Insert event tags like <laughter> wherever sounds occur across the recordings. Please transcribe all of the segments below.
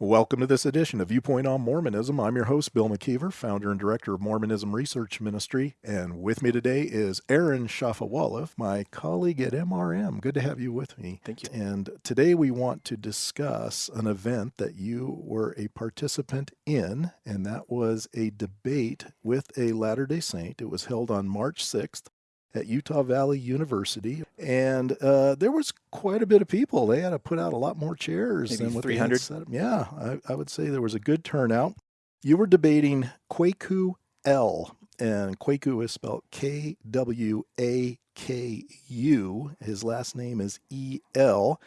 Welcome to this edition of Viewpoint on Mormonism. I'm your host, Bill McKeever, founder and director of Mormonism Research Ministry. And with me today is Aaron Shafovaloff, my colleague at MRM. Good to have you with me. Thank you. And today we want to discuss an event that you were a participant in, and that was a debate with a Latter day Saint. It was held on March 6th at Utah Valley University, and uh, there was quite a bit of people. They had to put out a lot more chairs Maybe than what 300? they had set up. Yeah, I, I would say there was a good turnout. You were debating Kwaku El, and Kwaku is spelled K W A K U. His last name is E L.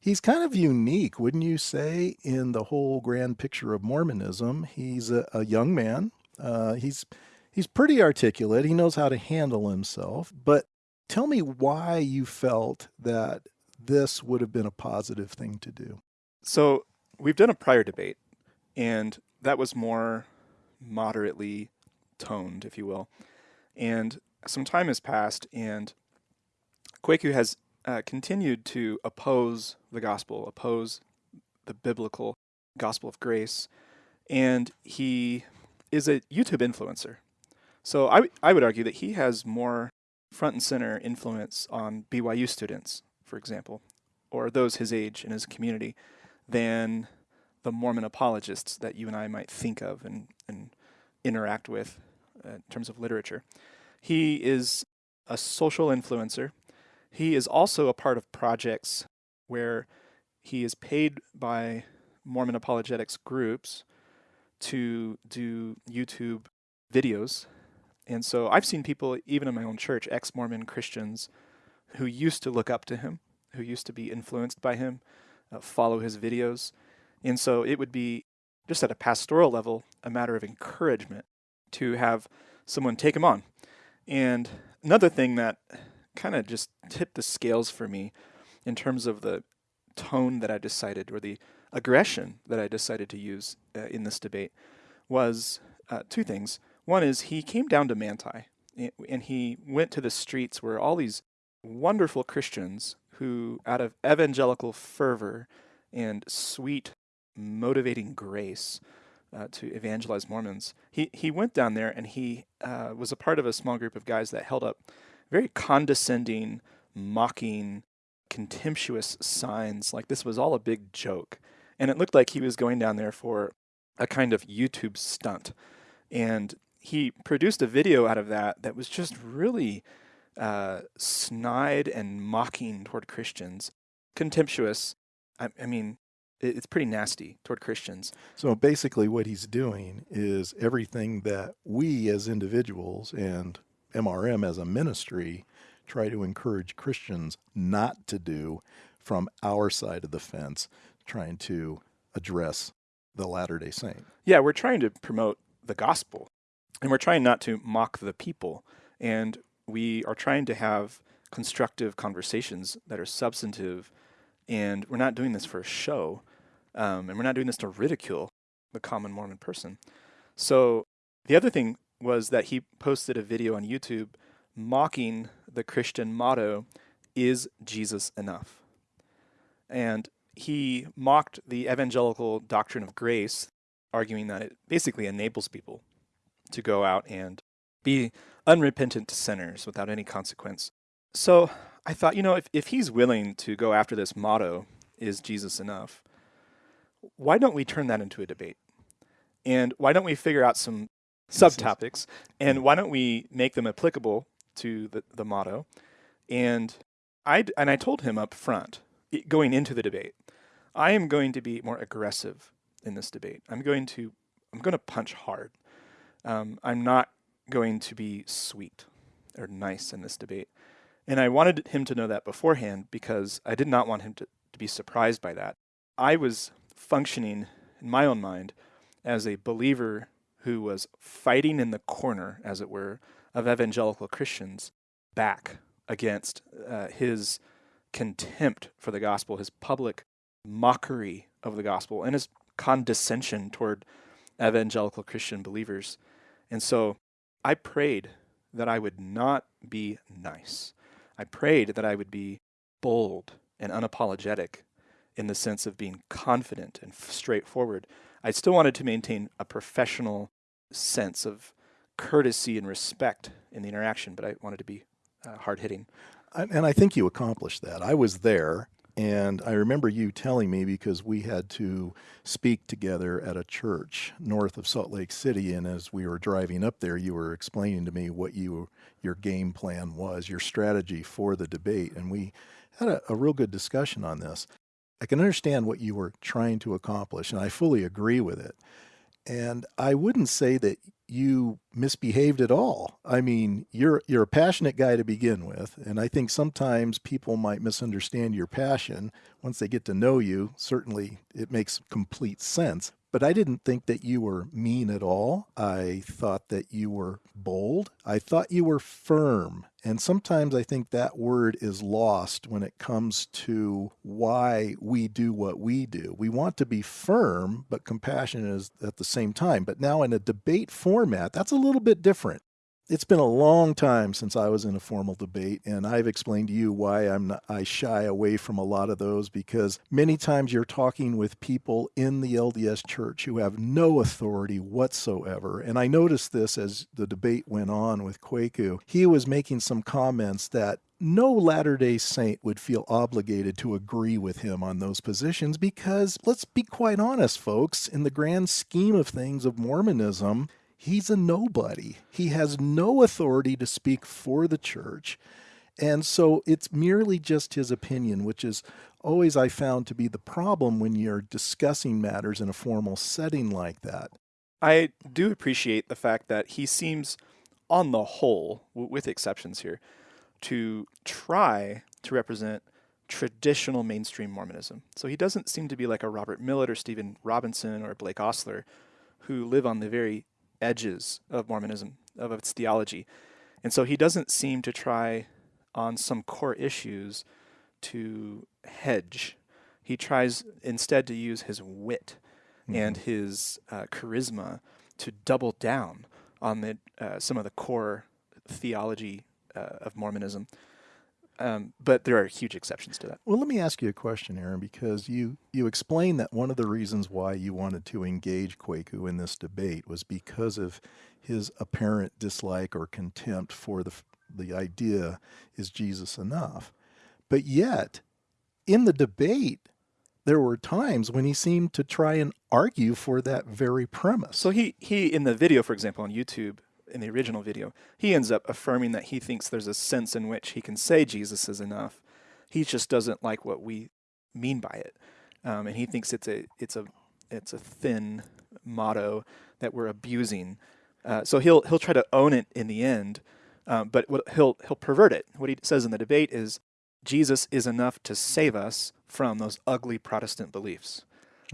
He's kind of unique, wouldn't you say, in the whole grand picture of Mormonism? He's a, a young man. Uh, he's he's pretty articulate. He knows how to handle himself. But tell me why you felt that this would have been a positive thing to do. So we've done a prior debate, and that was more moderately toned, if you will. And some time has passed, and Kwaku has uh, continued to oppose the gospel, oppose the biblical gospel of grace, and he is a YouTube influencer. So I, I would argue that he has more front and center influence on BYU students, for example, or those his age in his community, than the Mormon apologists that you and I might think of and, and interact with uh, in terms of literature. He is a social influencer. He is also a part of projects where he is paid by Mormon apologetics groups to do YouTube videos. And so I've seen people, even in my own church, ex Mormon Christians, who used to look up to him, who used to be influenced by him, uh, follow his videos. And so it would be, just at a pastoral level, a matter of encouragement to have someone take him on. And another thing that kind of just tipped the scales for me in terms of the tone that I decided or the aggression that I decided to use uh, in this debate was uh, two things. One is he came down to Manti and he went to the streets where all these wonderful Christians who, out of evangelical fervor and sweet, motivating grace, uh, to evangelize Mormons. He he went down there and he uh, was a part of a small group of guys that held up very condescending, mocking, contemptuous signs, like this was all a big joke, and it looked like he was going down there for a kind of YouTube stunt, and he produced a video out of that that was just really uh, snide and mocking toward Christians, contemptuous. I, I mean, it, it's pretty nasty toward Christians. So basically, what he's doing is everything that we as individuals and MRM as a ministry try to encourage Christians not to do from our side of the fence, trying to address the Latter day Saint. Yeah, we're trying to promote the gospel, and we're trying not to mock the people, and we are trying to have constructive conversations that are substantive, and we're not doing this for a show. Um, and we're not doing this to ridicule the common Mormon person. So the other thing was that he posted a video on YouTube mocking the Christian motto, Is Jesus enough? And he mocked the evangelical doctrine of grace, arguing that it basically enables people to go out and be unrepentant sinners without any consequence. So I thought, you know, if, if he's willing to go after this motto, Is Jesus enough? why don't we turn that into a debate? And why don't we figure out some subtopics? And why don't we make them applicable to the, the motto? And I and I told him up front, going into the debate, I am going to be more aggressive in this debate. I'm going to I'm going to punch hard. Um, I'm not going to be sweet or nice in this debate. And I wanted him to know that beforehand because I did not want him to, to be surprised by that. I was functioning in my own mind as a believer who was fighting in the corner, as it were, of evangelical Christians back against uh, his contempt for the gospel, his public mockery of the gospel, and his condescension toward evangelical Christian believers. And so I prayed that I would not be nice. I prayed that I would be bold and unapologetic in the sense of being confident and straightforward. I still wanted to maintain a professional sense of courtesy and respect in the interaction, but I wanted to be uh, hard hitting. And I think you accomplished that. I was there, and I remember you telling me because we had to speak together at a church north of Salt Lake City, and as we were driving up there, you were explaining to me what you your game plan was, your strategy for the debate, and we had a, a real good discussion on this. I can understand what you were trying to accomplish, and I fully agree with it. And I wouldn't say that you misbehaved at all. I mean, you're you're a passionate guy to begin with, and I think sometimes people might misunderstand your passion once they get to know you. Certainly, it makes complete sense. But I didn't think that you were mean at all. I thought that you were bold. I thought you were firm. And sometimes I think that word is lost when it comes to why we do what we do. We want to be firm, but compassionate is at the same time. But now in a debate format, that's a little bit different it's been a long time since I was in a formal debate, and I've explained to you why I'm not, I shy away from a lot of those because many times you're talking with people in the LDS Church who have no authority whatsoever. And I noticed this as the debate went on with Kwaku. He was making some comments that no Latter day Saint would feel obligated to agree with him on those positions because, let's be quite honest, folks, in the grand scheme of things of Mormonism, he's a nobody. He has no authority to speak for the church. And so it's merely just his opinion, which is always I found to be the problem when you're discussing matters in a formal setting like that. I do appreciate the fact that he seems, on the whole, with exceptions here, to try to represent traditional mainstream Mormonism. So he doesn't seem to be like a Robert Millet or Stephen Robinson or Blake Ostler, who live on the very edges of Mormonism, of its theology. And so he doesn't seem to try on some core issues to hedge. He tries instead to use his wit mm-hmm. and his uh, charisma to double down on the uh, some of the core theology uh, of Mormonism. Um, but there are huge exceptions to that. Well, let me ask you a question, Aaron, because you you explained that one of the reasons why you wanted to engage Kwaku in this debate was because of his apparent dislike or contempt for the the idea is Jesus enough. But yet, in the debate, there were times when he seemed to try and argue for that very premise. So he he in the video, for example, on YouTube, in the original video, he ends up affirming that he thinks there's a sense in which he can say Jesus is enough. He just doesn't like what we mean by it, um, and he thinks it's a it's a it's a thin motto that we're abusing. Uh, so he'll he'll try to own it in the end, um, but what, he'll he'll pervert it. What he says in the debate is Jesus is enough to save us from those ugly Protestant beliefs.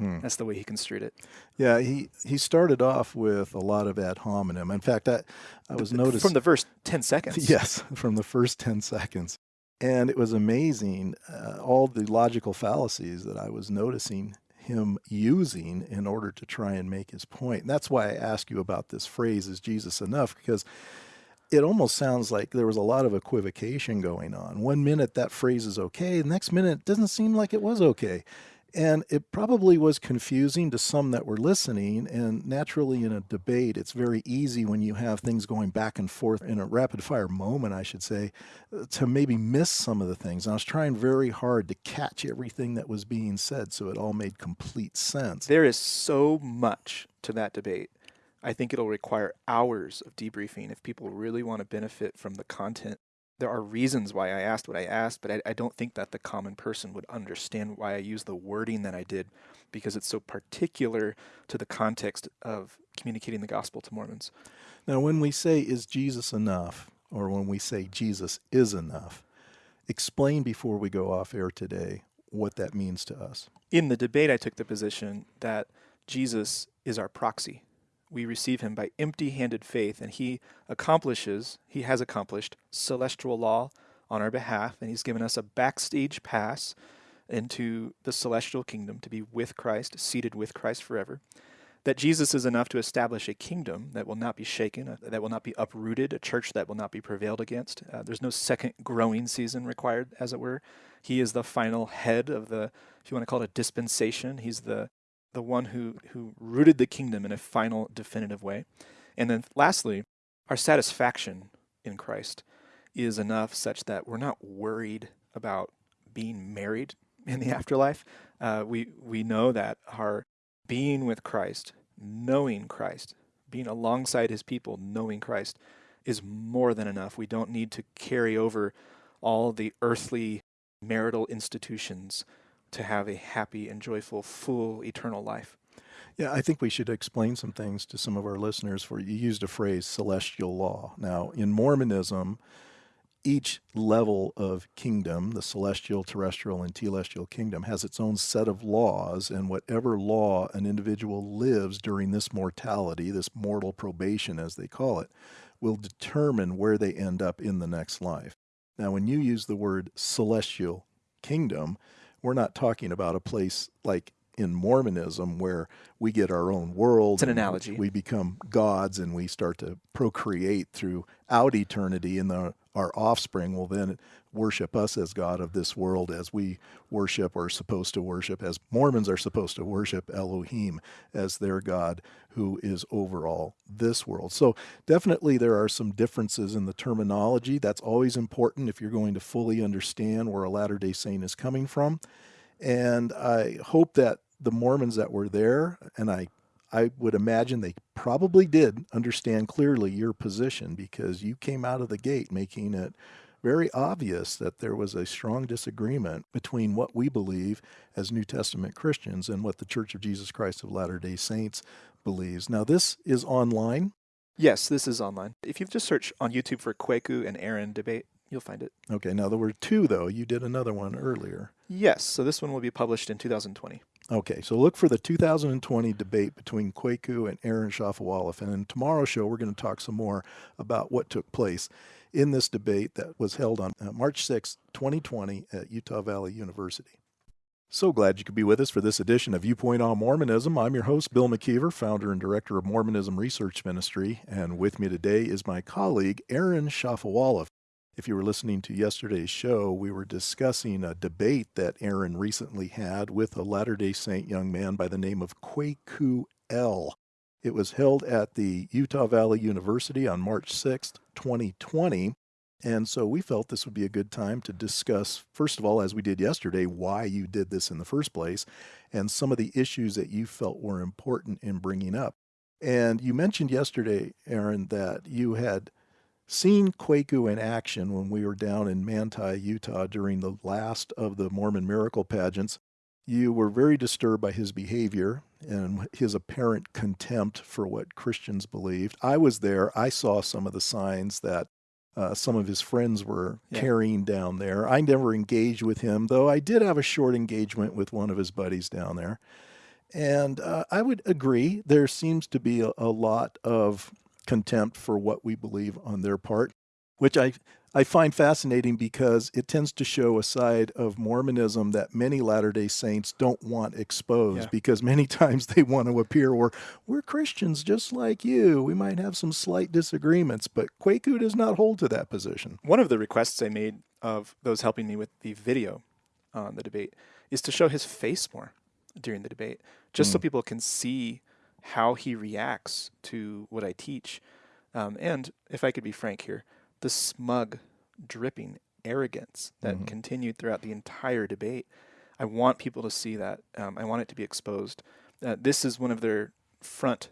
Mm. That's the way he construed it. Yeah, he, he started off with a lot of ad hominem. In fact, I, I was noticing. From the first 10 seconds. <laughs> Yes, from the first 10 seconds. And it was amazing, uh, all the logical fallacies that I was noticing him using in order to try and make his point. And that's why I ask you about this phrase, is Jesus enough? Because it almost sounds like there was a lot of equivocation going on. One minute that phrase is okay, the next minute it doesn't seem like it was okay. And it probably was confusing to some that were listening. And naturally, in a debate, it's very easy when you have things going back and forth in a rapid fire moment, I should say, to maybe miss some of the things. And I was trying very hard to catch everything that was being said so it all made complete sense. There is so much to that debate. I think it'll require hours of debriefing if people really want to benefit from the content there are reasons why I asked what I asked, but I, I, don't think that the common person would understand why I use the wording that I did because it's so particular to the context of communicating the gospel to Mormons. Now, when we say, is Jesus enough, or when we say Jesus is enough, explain before we go off air today what that means to us. In the debate, I took the position that Jesus is our proxy we receive him by empty handed faith, and he accomplishes, he has accomplished celestial law on our behalf, and he's given us a backstage pass into the celestial kingdom to be with Christ, seated with Christ forever. that Jesus is enough to establish a kingdom that will not be shaken, uh, that will not be uprooted, a church that will not be prevailed against. Uh, there's no second growing season required, as it were. He is the final head of the, if you want to call it a dispensation, he's the the one who who rooted the kingdom in a final definitive way. And then lastly, our satisfaction in Christ is enough such that we're not worried about being married <laughs> in the afterlife. Uh, we we know that our being with Christ, knowing Christ, being alongside His people, knowing Christ, is more than enough. We don't need to carry over all the earthly marital institutions to have a happy and joyful, full, eternal life. Yeah, I think we should explain some things to some of our listeners. For you used a phrase, celestial law. Now, in Mormonism, each level of kingdom, the celestial, terrestrial, and telestial kingdom, has its own set of laws, and whatever law an individual lives during this mortality, this mortal probation, as they call it, will determine where they end up in the next life. Now, when you use the word celestial kingdom, we're not talking about a place like in Mormonism where we get our own world. It's an analogy. We become gods and we start to procreate throughout eternity, and the, our offspring will then worship us as God of this world as we worship or are supposed to worship, as Mormons are supposed to worship Elohim as their God who is over all this world. So definitely there are some differences in the terminology. That's always important if you're going to fully understand where a Latter day Saint is coming from. And I hope that the Mormons that were there, and I I would imagine they probably did understand clearly your position because you came out of the gate making it very obvious that there was a strong disagreement between what we believe as New Testament Christians and what the Church of Jesus Christ of Latter day Saints believes. Now, this is online. Yes, this is online. If you just search on YouTube for Kwaku and Aaron debate, you'll find it. Okay, now there were two, though. You did another one earlier. Yes, so this one will be published in 2020. Okay, so look for the 2020 debate between Kwaku and Aaron Shafovaloff. And in tomorrow's show, we're going to talk some more about what took place in this debate that was held on uh, March 6, 2020 at Utah Valley University. So glad you could be with us for this edition of Viewpoint on Mormonism. I'm your host, Bill McKeever, founder and director of Mormonism Research Ministry, and with me today is my colleague, Aaron Shafovaloff. If you were listening to yesterday's show, we were discussing a debate that Aaron recently had with a Latter day Saint young man by the name of Kwaku El. It was held at the Utah Valley University on March 6th, 2020. And so we felt this would be a good time to discuss, first of all, as we did yesterday, why you did this in the first place and some of the issues that you felt were important in bringing up. And you mentioned yesterday, Aaron, that you had seen Kwaku in action when we were down in Manti, Utah during the last of the Mormon miracle pageants. You were very disturbed by his behavior and his apparent contempt for what Christians believed. I was there. I saw some of the signs that uh, some of his friends were yeah. carrying down there. I never engaged with him, though I did have a short engagement with one of his buddies down there. And uh, I would agree, there seems to be a, a lot of contempt for what we believe on their part, which I I find fascinating because it tends to show a side of Mormonism that many Latter day Saints don't want exposed yeah. because many <laughs> times they want to appear where we're Christians just like you. We might have some slight disagreements, but Kwaku does not hold to that position. One of the requests I made of those helping me with the video on the debate is to show his face more during the debate, just mm. so hmm. people can see how he reacts to what I teach. Um, and if I could be frank here, the smug, dripping arrogance that mm-hmm. continued throughout the entire debate. I want people to see that. Um, I want it to be exposed. Uh, this is one of their front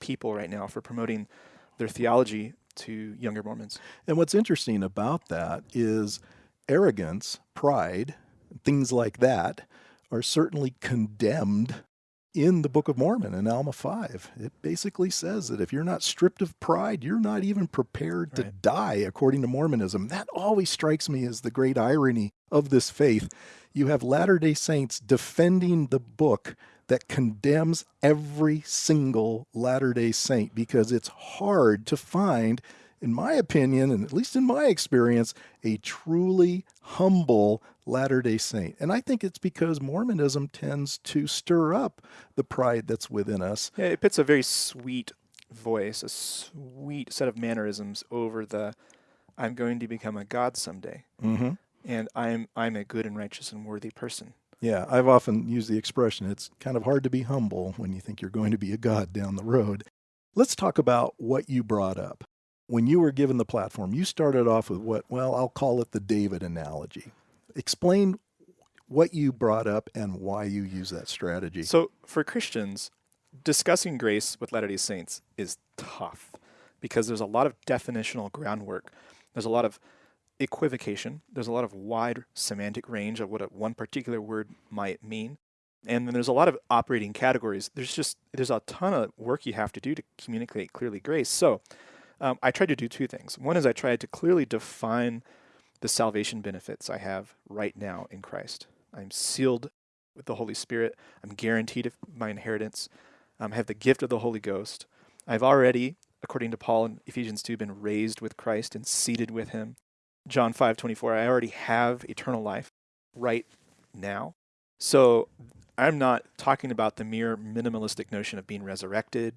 people right now for promoting their theology to younger Mormons. And what's interesting about that is arrogance, pride, things like that are certainly condemned in the Book of Mormon in Alma 5. It basically says that if you're not stripped of pride, you're not even prepared to right. die, according to Mormonism. That always strikes me as the great irony of this faith. You have Latter day Saints defending the book that condemns every single Latter day Saint because it's hard to find, in my opinion, and at least in my experience, a truly humble Latter day Saint. And I think it's because Mormonism tends to stir up the pride that's within us. Yeah, it puts a very sweet voice, a sweet set of mannerisms over the I'm going to become a god someday. Mm-hmm. And I'm I'm a good and righteous and worthy person. Yeah, I've often used the expression it's kind of hard to be humble when you think you're going to be a god down the road. Let's talk about what you brought up. When you were given the platform, you started off with what, well, I'll call it the David analogy. Explain what you brought up and why you use that strategy. So, for Christians, discussing grace with Latter day Saints is tough because there's a lot of definitional groundwork. There's a lot of equivocation. There's a lot of wide semantic range of what a, one particular word might mean. And then there's a lot of operating categories. There's just there's a ton of work you have to do to communicate clearly grace. So um, I tried to do two things. One is I tried to clearly define the salvation benefits I have right now in Christ. I'm sealed with the Holy Spirit. I'm guaranteed of my inheritance. Um, I have the gift of the Holy Ghost. I've already, according to Paul in Ephesians 2, been raised with Christ and seated with him. John 5 24, I already have eternal life right now. So I'm not talking about the mere minimalistic notion of being resurrected.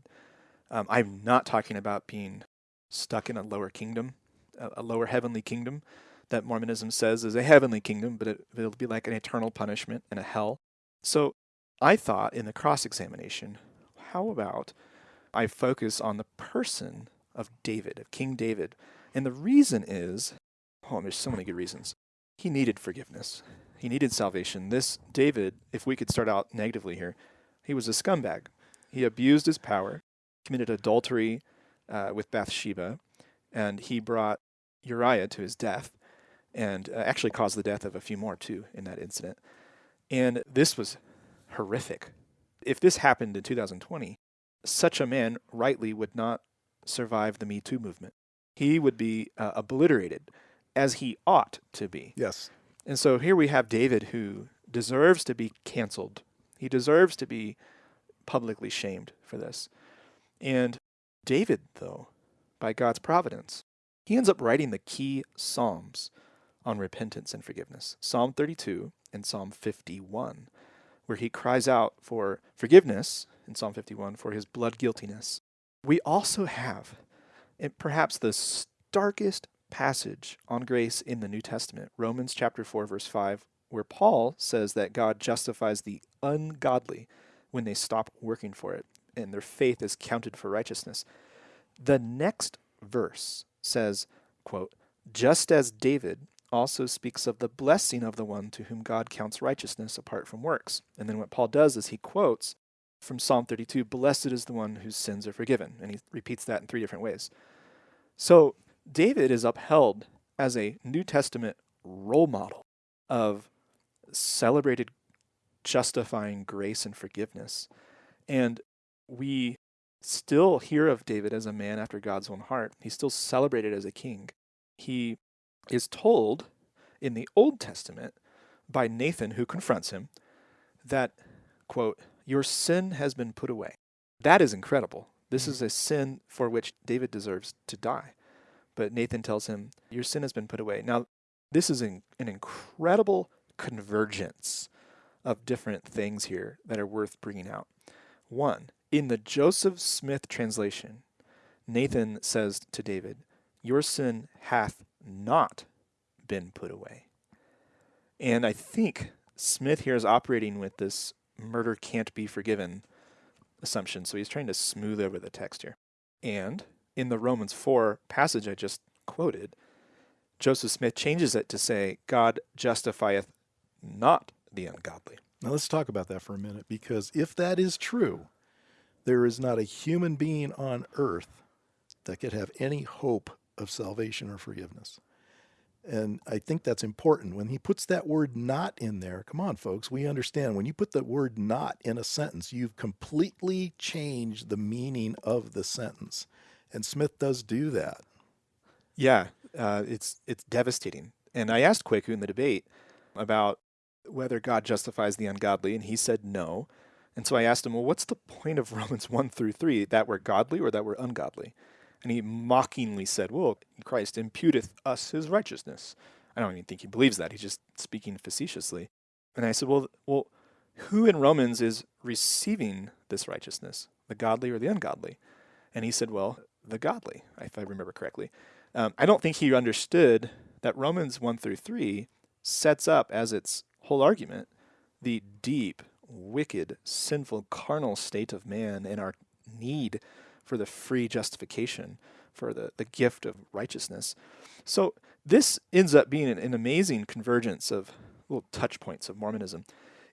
Um, I'm not talking about being stuck in a lower kingdom, a, a, lower heavenly kingdom that Mormonism says is a heavenly kingdom, but it, it'll be like an eternal punishment and a hell. So I thought in the cross examination, how about I focus on the person of David, of King David? And the reason is Oh, there's so many good reasons. He needed forgiveness. He needed salvation. This David, if we could start out negatively here, he was a scumbag. He abused his power, committed adultery uh, with Bathsheba, and he brought Uriah to his death, and uh, actually caused the death of a few more too in that incident. And this was horrific. If this happened in 2020, such a man rightly would not survive the Me Too movement. He would be uh, obliterated as he ought to be. Yes. And so here we have David who deserves to be canceled. He deserves to be publicly shamed for this. And David, though, by God's providence, he ends up writing the key Psalms on repentance and forgiveness Psalm 32 and Psalm 51, where he cries out for forgiveness in Psalm 51 for his blood guiltiness. We also have eh, perhaps the starkest passage on grace in the New Testament, Romans chapter 4 verse 5, where Paul says that God justifies the ungodly when they stop working for it and their faith is counted for righteousness. The next verse says, quote, just as David also speaks of the blessing of the one to whom God counts righteousness apart from works. And then what Paul does is he quotes from Psalm 32, blessed is the one whose sins are forgiven. And he repeats that in three different ways. So David is upheld as a New Testament role model of celebrated justifying grace and forgiveness. And we still hear of David as a man after God's own heart. He's still celebrated as a king. He is told in the Old Testament by Nathan, who confronts him, that, quote, your sin has been put away. That is incredible. This hmm. is a sin for which David deserves to die. But Nathan tells him, Your sin has been put away. Now, this is an, an incredible convergence of different things here that are worth bringing out. One, in the Joseph Smith translation, Nathan says to David, Your sin hath not been put away. And I think Smith here is operating with this murder can't be forgiven assumption. So he's trying to smooth over the text here. And in the Romans 4 passage I just quoted, Joseph Smith changes it to say, God justifieth not the ungodly. Now let's talk about that for a minute because if that is true, there is not a human being on earth that could have any hope of salvation or forgiveness. And I think that's important. When he puts that word not in there, come on, folks, we understand. When you put the word not in a sentence, you've completely changed the meaning of the sentence. And Smith does do that. Yeah, uh, it's it's devastating. And I asked Kwaku in the debate about whether God justifies the ungodly, and he said no. And so I asked him, well, what's the point of <laughs> Romans 1 through 3? That we're godly or that we're ungodly? And he mockingly said, well, Christ imputeth us his righteousness. I don't even think he believes that. He's just speaking facetiously. And I said, well, well, who in Romans is receiving this righteousness, the godly or the ungodly? And he said, well, the godly, if I remember correctly. Um, I don't think he understood that Romans 1 through 3 sets up as its whole argument the deep, wicked, sinful, carnal state of man and our need for the free justification, for the, the gift of righteousness. So this ends up being an, an amazing convergence of little touch points of Mormonism.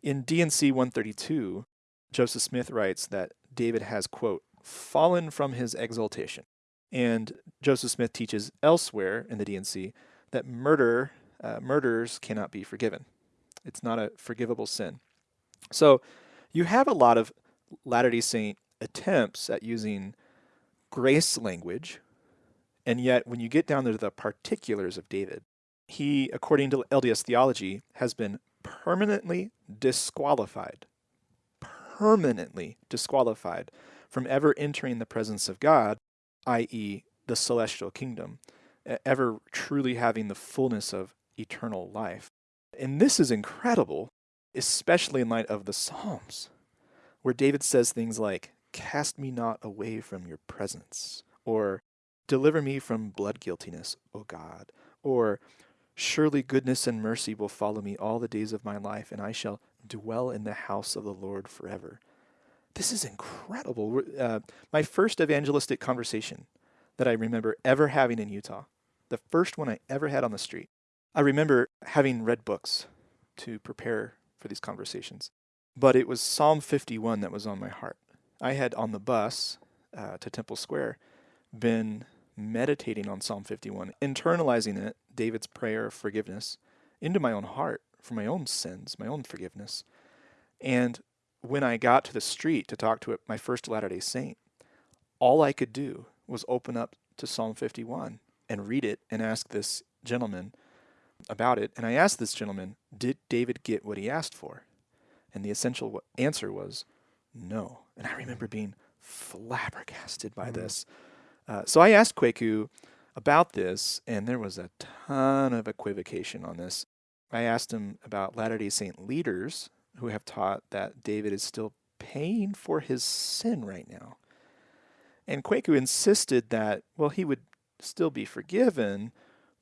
In D&C 132, Joseph Smith writes that David has, quote, fallen from his exaltation. And Joseph Smith teaches elsewhere in the D&C that murder, uh, murders cannot be forgiven. It's not a forgivable sin. So you have a lot of Latter-day Saint attempts at using grace language, and yet when you get down to the particulars of David, he, according to LDS theology, has been permanently disqualified, permanently disqualified from ever entering the presence of God, i.e., the celestial kingdom, ever truly having the fullness of eternal life. And this is incredible, especially in light of the Psalms, where David says things like, Cast me not away from your presence, or Deliver me from blood guiltiness, O God, or Surely goodness and mercy will follow me all the days of my life, and I shall dwell in the house of the Lord forever. This is incredible. Uh, my first evangelistic conversation that I remember ever having in Utah, the first one I ever had on the street. I remember having read books to prepare for these conversations, but it was Psalm 51 that was on my heart. I had on the bus uh, to Temple Square been meditating on Psalm 51, internalizing it, David's prayer of forgiveness, into my own heart for my own sins, my own forgiveness. And when I got to the street to talk to my first Latter day Saint, all I could do was open up to Psalm 51 and read it and ask this gentleman about it. And I asked this gentleman, Did David get what he asked for? And the essential answer was no. And I remember being flabbergasted by mm -hmm. this. Uh, so I asked Kwaku about this, and there was a ton of equivocation on this. I asked him about Latter day Saint leaders who have taught that David is still paying for his sin right now. And Kwaku insisted that, well, he would still be forgiven,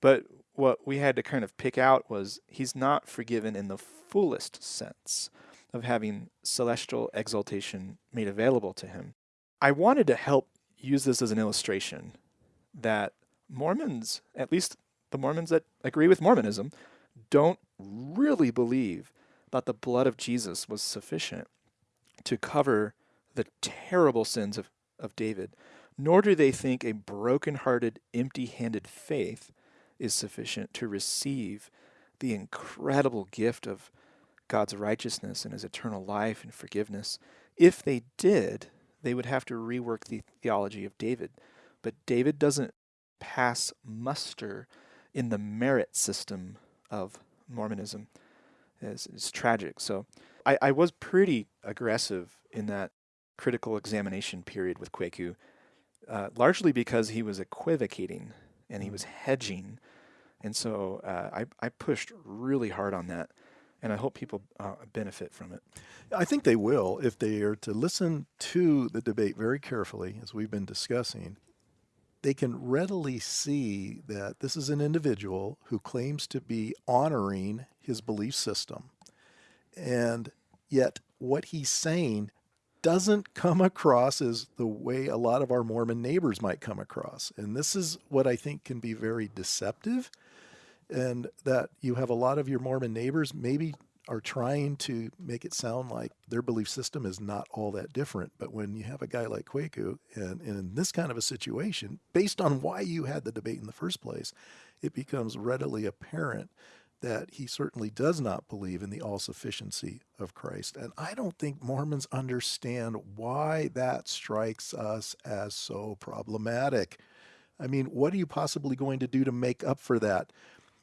but what we had to kind of pick out was he's not forgiven in the fullest sense of having celestial exaltation made available to him. I wanted to help use this as an illustration that Mormons, at least the Mormons that agree with Mormonism, don't really believe that the blood of Jesus was sufficient to cover the terrible sins of, of David, nor do they think a broken-hearted, empty-handed faith is sufficient to receive the incredible gift of God's righteousness and his eternal life and forgiveness. If they did, they would have to rework the theology of David. But David doesn't pass muster in the merit system of Mormonism. It's, it's tragic. So I, I, was pretty aggressive in that critical examination period with Kwaku, uh, largely because he was equivocating and he was hedging. And so uh, I, I pushed really hard on that and I hope people uh, benefit from it. I think they will if they are to listen to the debate very carefully, as we've been discussing. They can readily see that this is an individual who claims to be honoring his belief system. And yet, what he's saying doesn't come across as the way a lot of our Mormon neighbors might come across. And this is what I think can be very deceptive and that you have a lot of your Mormon neighbors maybe are trying to make it sound like their belief system is not all that different. But when you have a guy like Kwaku, and, and in this kind of a situation, based on why you had the debate in the first place, it becomes readily apparent that he certainly does not believe in the all sufficiency of Christ. And I don't think Mormons understand why that strikes us as so problematic. I mean, what are you possibly going to do to make up for that?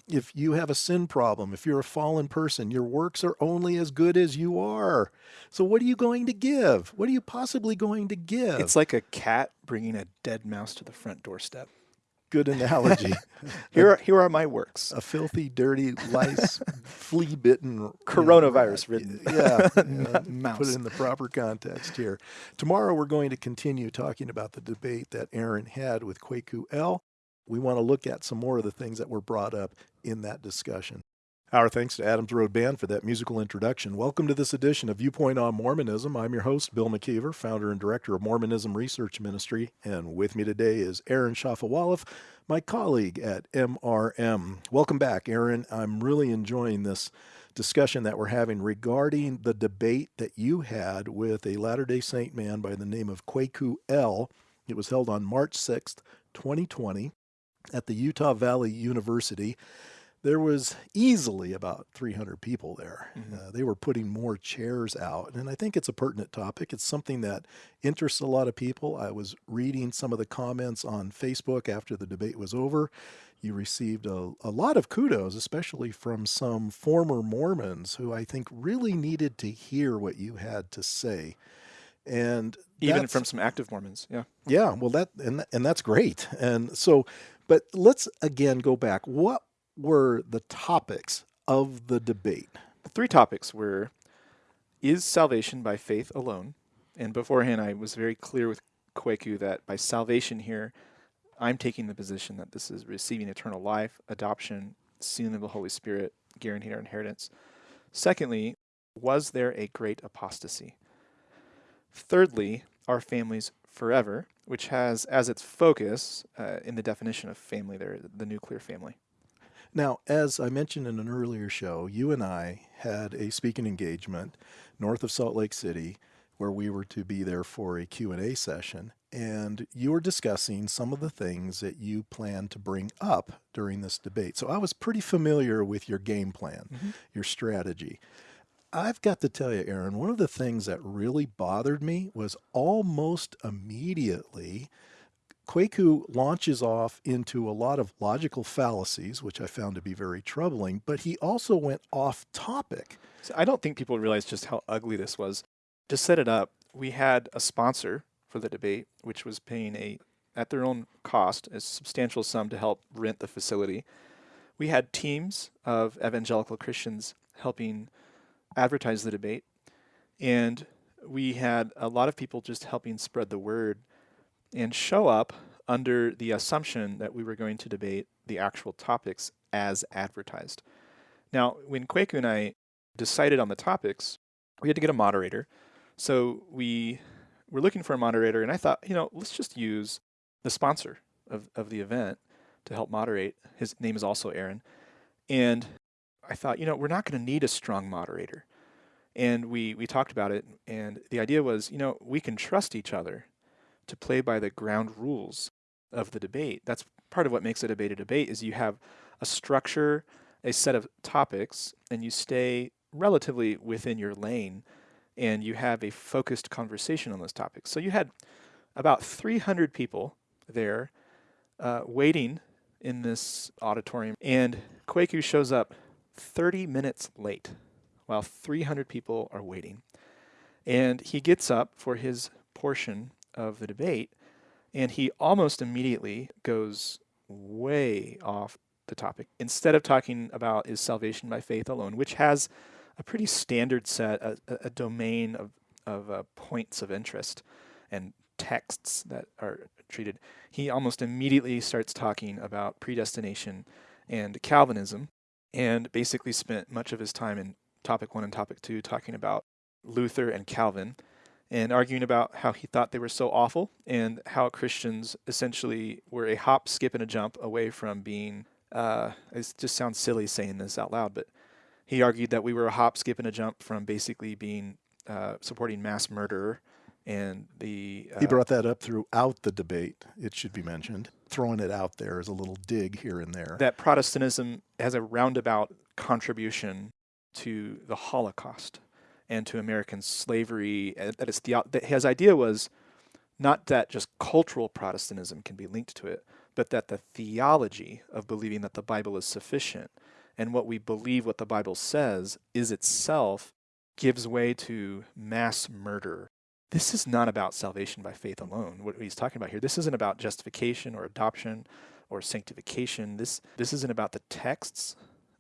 If you have a sin problem, if you're a fallen person, your works are only as good as you are. So what are you going to give? What are you possibly going to give? It's like a cat bringing a dead mouse to the front doorstep. Good analogy. <laughs> Here are, here are my works. a filthy, dirty, lice, <laughs> flea bitten, Coronavirus ridden <laughs> Yeah, yeah, mouse. put it in the proper context here. Tomorrow, we're going to continue talking about the debate that Aaron had with Kwaku El. We want to look at some more of the things that were brought up in that discussion. Our thanks to Adams Road Band for that musical introduction. Welcome to this edition of Viewpoint on Mormonism. I'm your host, Bill McKeever, founder and director of Mormonism Research Ministry. And with me today is Aaron Shafovaloff, my colleague at MRM. Welcome back, Aaron. I'm really enjoying this discussion that we're having regarding the debate that you had with a Latter day Saint man by the name of Kwaku El. It was held on March 6th, 2020, at the Utah Valley University there was easily about 300 people there. Mhm. Uh, they were putting more chairs out. And I think it's a pertinent topic. It's something that interests a lot of people. I was reading some of the comments on Facebook after the debate was over. You received a, a lot of kudos, especially from some former Mormons who I think really needed to hear what you had to say. And Even from some active Mormons. Yeah. yeah, well, that and and that's great. And so, but let's again go back. What were the topics of the debate? The three topics were Is salvation by faith alone? And beforehand, I was very clear with Kwaku that by salvation here, I'm taking the position that this is receiving eternal life, adoption, sealing of the Holy Spirit, guaranteed our inheritance. Secondly, was there a great apostasy? Thirdly, are families forever, which has as its focus uh, in the definition of family there, the nuclear family. Now, as I mentioned in an earlier show, you and I had a speaking engagement north of Salt Lake City where we were to be there for a Q&A session and you were discussing some of the things that you plan to bring up during this debate. So I was pretty familiar with your game plan, mm-hmm. your strategy. I've got to tell you, Aaron, one of the things that really bothered me was almost immediately Kwaku launches off into a lot of logical fallacies, which I found to be very troubling, but he also went off topic. So I don't think people realize just how ugly this was. To set it up, we had a sponsor for the debate, which was paying a at their own cost a substantial sum to help rent the facility. We had teams of evangelical Christians helping advertise the debate, and we had a lot of people just helping spread the word and show up under the assumption that we were going to debate the actual topics as advertised. Now, when Kwaku and I decided on the topics, we had to get a moderator. So we were looking for a moderator, and I thought, you know, let's just use the sponsor of, of the event to help moderate. His name is also Aaron. And I thought, you know, we're not going to need a strong moderator. And we, we talked about it, and the idea was, you know, we can trust each other to play by the ground rules of the debate. That's part of what makes a debate a debate is you have a structure, a set of topics, and you stay relatively within your lane and you have a focused conversation on those topics. So you had about 300 people there uh, waiting in this auditorium, and Kwaku shows up 30 minutes late while 300 people are waiting. And he gets up for his portion of the debate, and he almost immediately goes way off the topic. Instead of talking about is salvation by faith alone, which has a pretty standard set, a, a domain of, of uh, points of interest and texts that are treated, he almost immediately starts talking about predestination and Calvinism, and basically spent much of his time in topic one and topic two talking about Luther and Calvin and arguing about how he thought they were so awful and how Christians essentially were a hop, skip, and a jump away from being. Uh, it just sounds silly saying this out loud, but he argued that we were a hop, skip, and a jump from basically being uh, supporting mass murder and the. Uh, He brought that up throughout the debate, it should be mentioned, throwing it out there as a little dig here and there. that Protestantism has a roundabout contribution to the Holocaust and to American slavery. That, it's the, that his idea was not that just cultural Protestantism can be linked to it, but that the theology of believing that the Bible is sufficient and what we believe what the Bible says is itself gives way to mass murder. This is not about salvation by faith alone, what he's talking about here. This isn't about justification or adoption or sanctification. This this isn't about the texts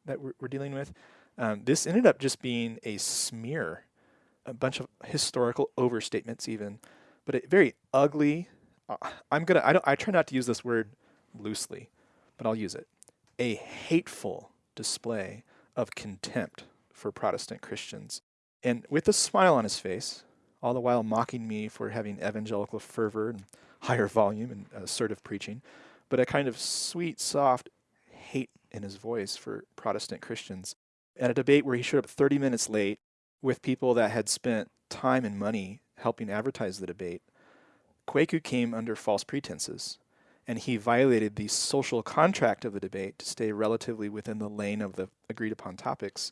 that we're, we're dealing with. Um, this ended up just being a smear, a bunch of historical overstatements, even, but a very ugly. Uh, I'm gonna. I don't. I try not to use this word loosely, but I'll use it. A hateful display of contempt for Protestant Christians, and with a smile on his face, all the while mocking me for having evangelical fervor and higher volume and assertive preaching, but a kind of sweet, soft hate in his voice for Protestant Christians. At a debate where he showed up 30 minutes late with people that had spent time and money helping advertise the debate, Kwaku came under false pretenses, and he violated the social contract of the debate to stay relatively within the lane of the agreed upon topics.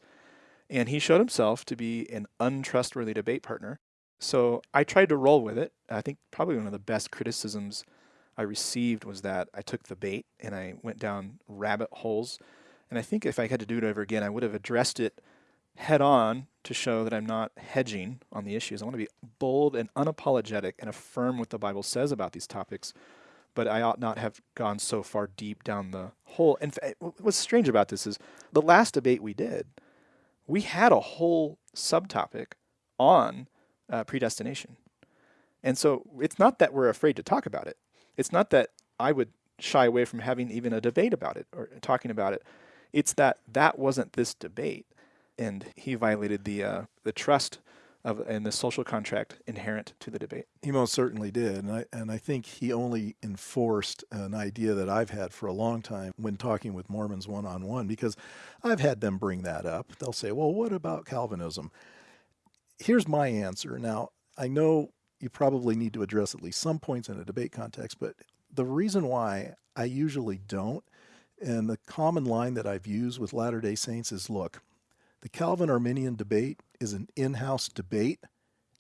And he showed himself to be an untrustworthy debate partner so I tried to roll with it. I think probably one of the best criticisms I received was that I took the bait and I went down rabbit holes. And I think if I had to do it over again, I would have addressed it head on to show that I'm not hedging on the issues. I want to be bold and unapologetic and affirm what the Bible says about these topics. But I ought not have gone so far deep down the hole. And what's strange about this is the last debate we did, we had a whole subtopic on uh, predestination. And so it's not that we're afraid to talk about it. It's not that I would shy away from having even a debate about it or talking about it. It's that that wasn't this debate, and he violated the uh, the trust of and the social contract inherent to the debate. He most certainly did, and I and I think he only enforced an idea that I've had for a long time when talking with Mormons one on one because I've had them bring that up. They'll say, "Well, what about Calvinism?" here's my answer. Now, I know you probably need to address at least some points in a debate context, but the reason why I usually don't, and the common line that I've used with Latter day Saints is look, the Calvin Arminian debate is an in house debate,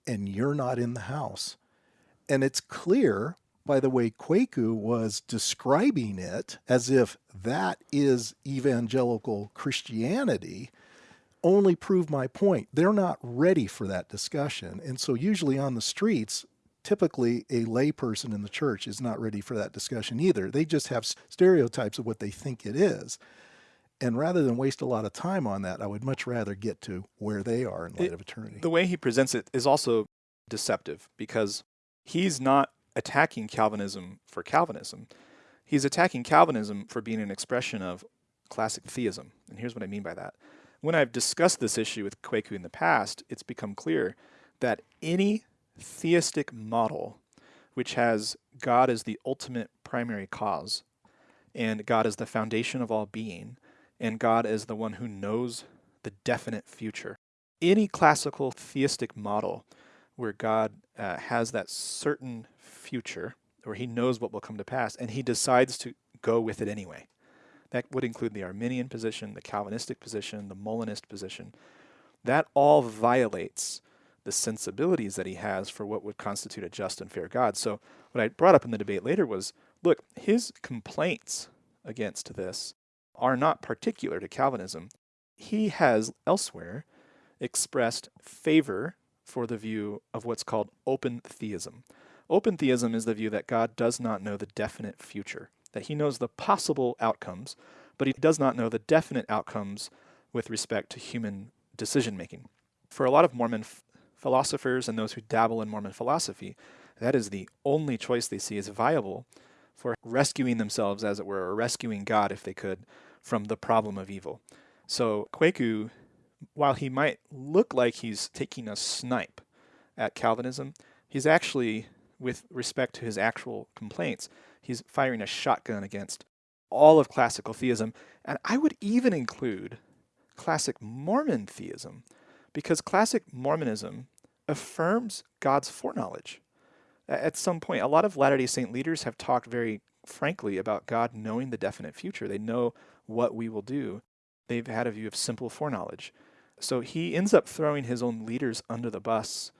and you're not in the house. And it's clear by the way Kwaku was describing it as if that is evangelical Christianity only prove my point. They're not ready for that discussion. And so, usually on the streets, typically a layperson in the church is not ready for that discussion either. They just have stereotypes of what they think it is. And rather than waste a lot of time on that, I would much rather get to where they are in light it, of eternity. The way he presents it is also deceptive because he's not attacking Calvinism for Calvinism. He's attacking Calvinism for being an expression of classic theism. And here's what I mean by that when I've discussed this issue with Kwaku in the past, it's become clear that any theistic model which has God as the ultimate primary cause, and God as the foundation of all being, and God as the one who knows the definite future. Any classical theistic model where God uh, has that certain future, where he knows what will come to pass, and he decides to go with it anyway. That would include the Arminian position, the Calvinistic position, the Molinist position. That all violates the sensibilities that he has for what would constitute a just and fair God. So, what I brought up in the debate later was look, his complaints against this are not particular to Calvinism. He has elsewhere expressed favor for the view of what's called open theism. Open theism is the view that God does not know the definite future that he knows the possible outcomes, but he does not know the definite outcomes with respect to human decision making. For a lot of Mormon philosophers and those who dabble in Mormon philosophy, that is the only choice they see as viable for rescuing themselves, as it were, or rescuing God, if they could, from the problem of evil. So Kwaku, while he might look like he's taking a snipe at Calvinism, he's actually, with respect to his actual complaints, he's firing a shotgun against all of classical theism. And I would even include classic Mormon theism, because classic Mormonism affirms God's foreknowledge. At some point, a lot of Latter day Saint leaders have talked very frankly about God knowing the definite future. They know what we will do. They've had a view of simple foreknowledge. So he ends up throwing his own leaders under the bus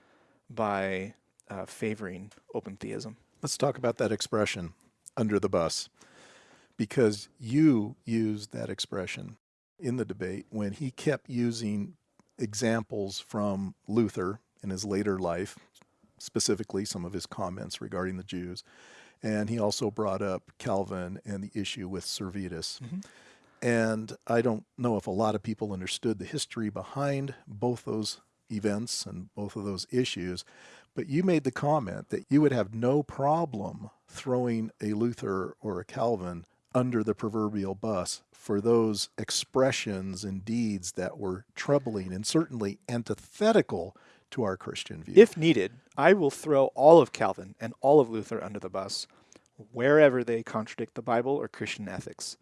by uh, favoring open theism. Let's talk about that expression under the bus because you used that expression in the debate when he kept using examples from Luther in his later life, specifically some of his comments regarding the Jews. And he also brought up Calvin and the issue with Servetus. Mm-hmm. And I don't know if a lot of people understood the history behind both those events and both of those issues. But you made the comment that you would have no problem throwing a Luther or a Calvin under the proverbial bus for those expressions and deeds that were troubling and certainly antithetical to our Christian view. If needed, I will throw all of Calvin and all of Luther under the bus wherever they contradict the Bible or Christian ethics.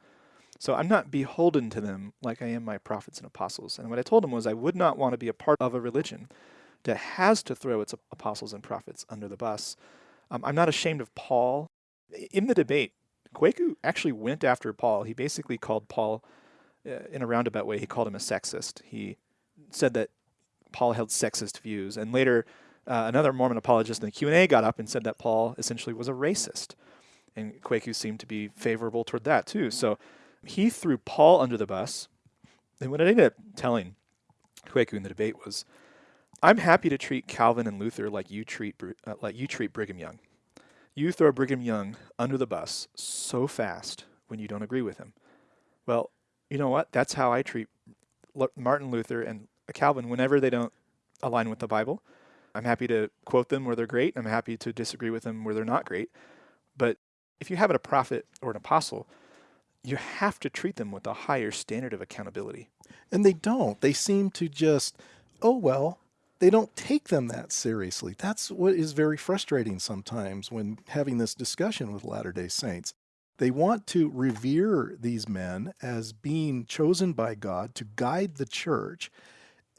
So I'm not beholden to them like I am my prophets and apostles. And what I told them was I would not want to be a part of a religion that has to throw its apostles and prophets under the bus. Um, I'm not ashamed of Paul. In the debate, Kwaku actually went after Paul. He basically called Paul, uh, in a roundabout way, he called him a sexist. He said that Paul held sexist views. And later, uh, another Mormon apologist in the Q&A got up and said that Paul essentially was a racist. And Kwaku seemed to be favorable toward that too. So he threw Paul under the bus. And what I ended up telling Kwaku in the debate was, I'm happy to treat Calvin and Luther like you treat uh, like you treat Brigham Young. You throw Brigham Young under the bus so fast when you don't agree with him. Well, you know what? That's how I treat Martin Luther and Calvin whenever they don't align with the Bible. I'm happy to quote them where they're great. I'm happy to disagree with them where they're not great. But if you have a prophet or an apostle, you have to treat them with a higher standard of accountability. And they don't. They seem to just, oh, well, they don't take them that seriously. That's what is very frustrating sometimes when having this discussion with Latter day Saints. They want to revere these men as being chosen by God to guide the church.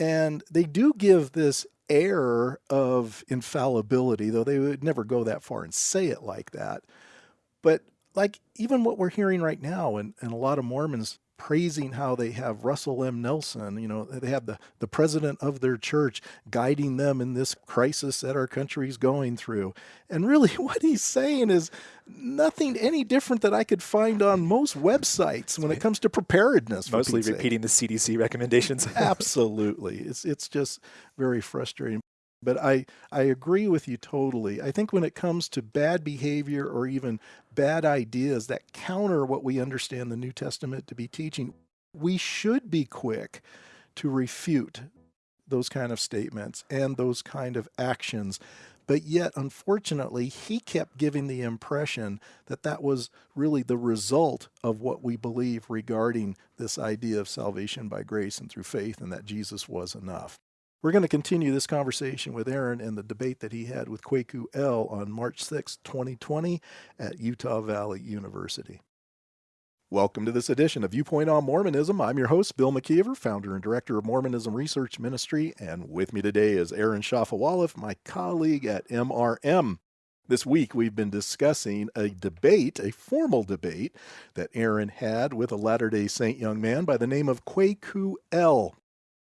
And they do give this air of infallibility, though they would never go that far and say it like that. But like even what we're hearing right now, and, and a lot of Mormons praising how they have Russell M. Nelson, you know, they have the, the president of their church guiding them in this crisis that our country's going through. And really <laughs> what he's saying is nothing any different that I could find on most websites when it comes to preparedness. Mostly repeating the CDC recommendations. <laughs> Absolutely. It's, it's just very frustrating. But I, I agree with you totally. I think when it comes to bad behavior or even bad ideas that counter what we understand the New Testament to be teaching, we should be quick to refute those kind of statements and those kind of actions. But yet, unfortunately, he kept giving the impression that that was really the result of what we believe regarding this idea of salvation by grace and through faith and that Jesus was enough. We're going to continue this conversation with Aaron and the debate that he had with Kwaku El on March 6, 2020 at Utah Valley University. Welcome to this edition of Viewpoint on Mormonism. I'm your host, Bill McKeever, founder and director of Mormonism Research Ministry, and with me today is Aaron Shafovaloff, my colleague at MRM. This week, we've been discussing a debate, a formal debate, that Aaron had with a Latter day Saint young man by the name of Kwaku El.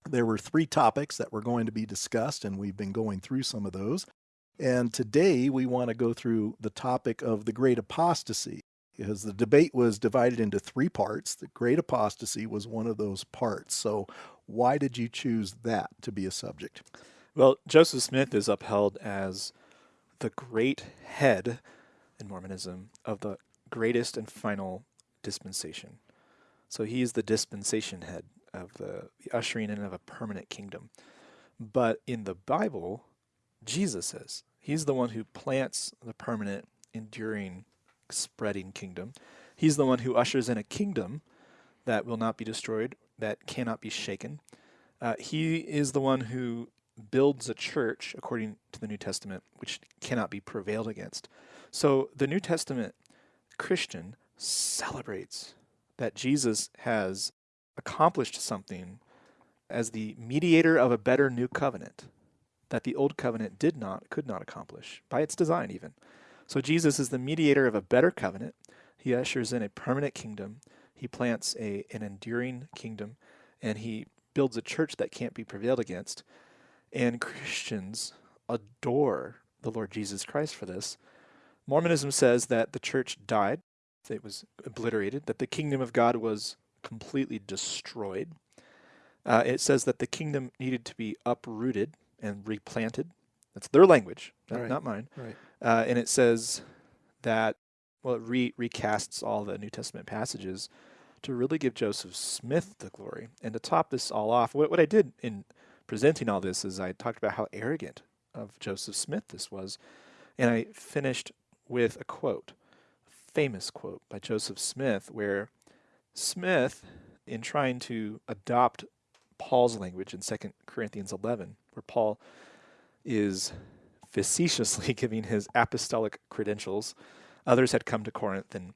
There were three topics that were going to be discussed, and we've been going through some of those. And today we want to go through the topic of the great apostasy, because the debate was divided into three parts. The great apostasy was one of those parts. So, why did you choose that to be a subject? Well, Joseph Smith is upheld as the great head in Mormonism of the greatest and final dispensation. So he is the dispensation head of the, the ushering in of a permanent kingdom. But in the Bible, Jesus is. He's the one who plants the permanent, enduring, spreading kingdom. He's the one who ushers in a kingdom that will not be destroyed, that cannot be shaken. Uh, he is the one who builds a church, according to the New Testament, which cannot be prevailed against. So the New Testament Christian celebrates that Jesus has accomplished something as the mediator of a better new covenant that the old covenant did not, could not accomplish, by its design even. So Jesus is the mediator of a better covenant. He ushers in a permanent kingdom. He plants a, an enduring kingdom, and he builds a church that can't be prevailed against. And Christians adore the Lord Jesus Christ for this. Mormonism says that the church died, it was obliterated, that the kingdom of God was completely destroyed. Uh, it says that the kingdom needed to be uprooted and replanted. That's their language, not, right. not mine. Right. Uh, and it says that well, it re- recasts all the New Testament passages to really give Joseph Smith the glory. And to top this all off, what, what I did in presenting all this is I talked about how arrogant of Joseph Smith this was. And I finished with a quote, a famous quote by Joseph Smith, where Smith, in trying to adopt Paul's language in 2 Corinthians 11, where Paul is facetiously <laughs> giving his apostolic credentials, others had come to Corinth and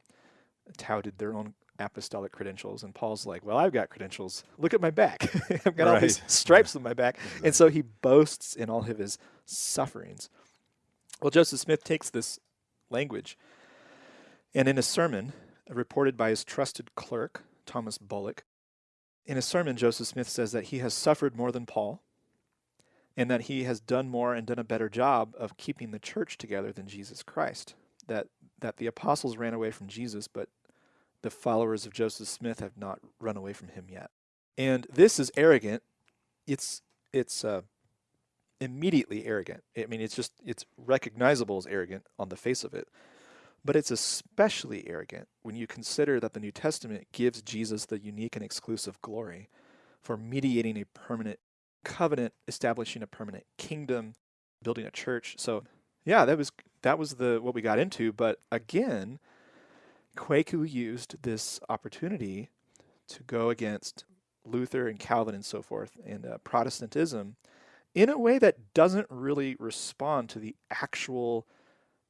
touted their own apostolic credentials. And Paul's like, Well, I've got credentials. Look at my back. <laughs> I've got right. all these stripes on my back. Exactly. And so he boasts in all of his sufferings. Well, Joseph Smith takes this language and in a sermon reported by his trusted clerk, Thomas Bullock, in a sermon, Joseph Smith says that he has suffered more than Paul and that he has done more and done a better job of keeping the church together than Jesus Christ. That, that the apostles ran away from Jesus, but the followers of Joseph Smith have not run away from him yet. And this is arrogant. It's it's uh, immediately arrogant. I mean, it's just it's recognizable as arrogant on the face of it. But it's especially arrogant when you consider that the New Testament gives Jesus the unique and exclusive glory for mediating a permanent covenant, establishing a permanent kingdom, building a church. So, yeah, that was that was the what we got into, but again, Kwaku used this opportunity to go against Luther and Calvin and so forth and uh, Protestantism in a way that doesn't really respond to the actual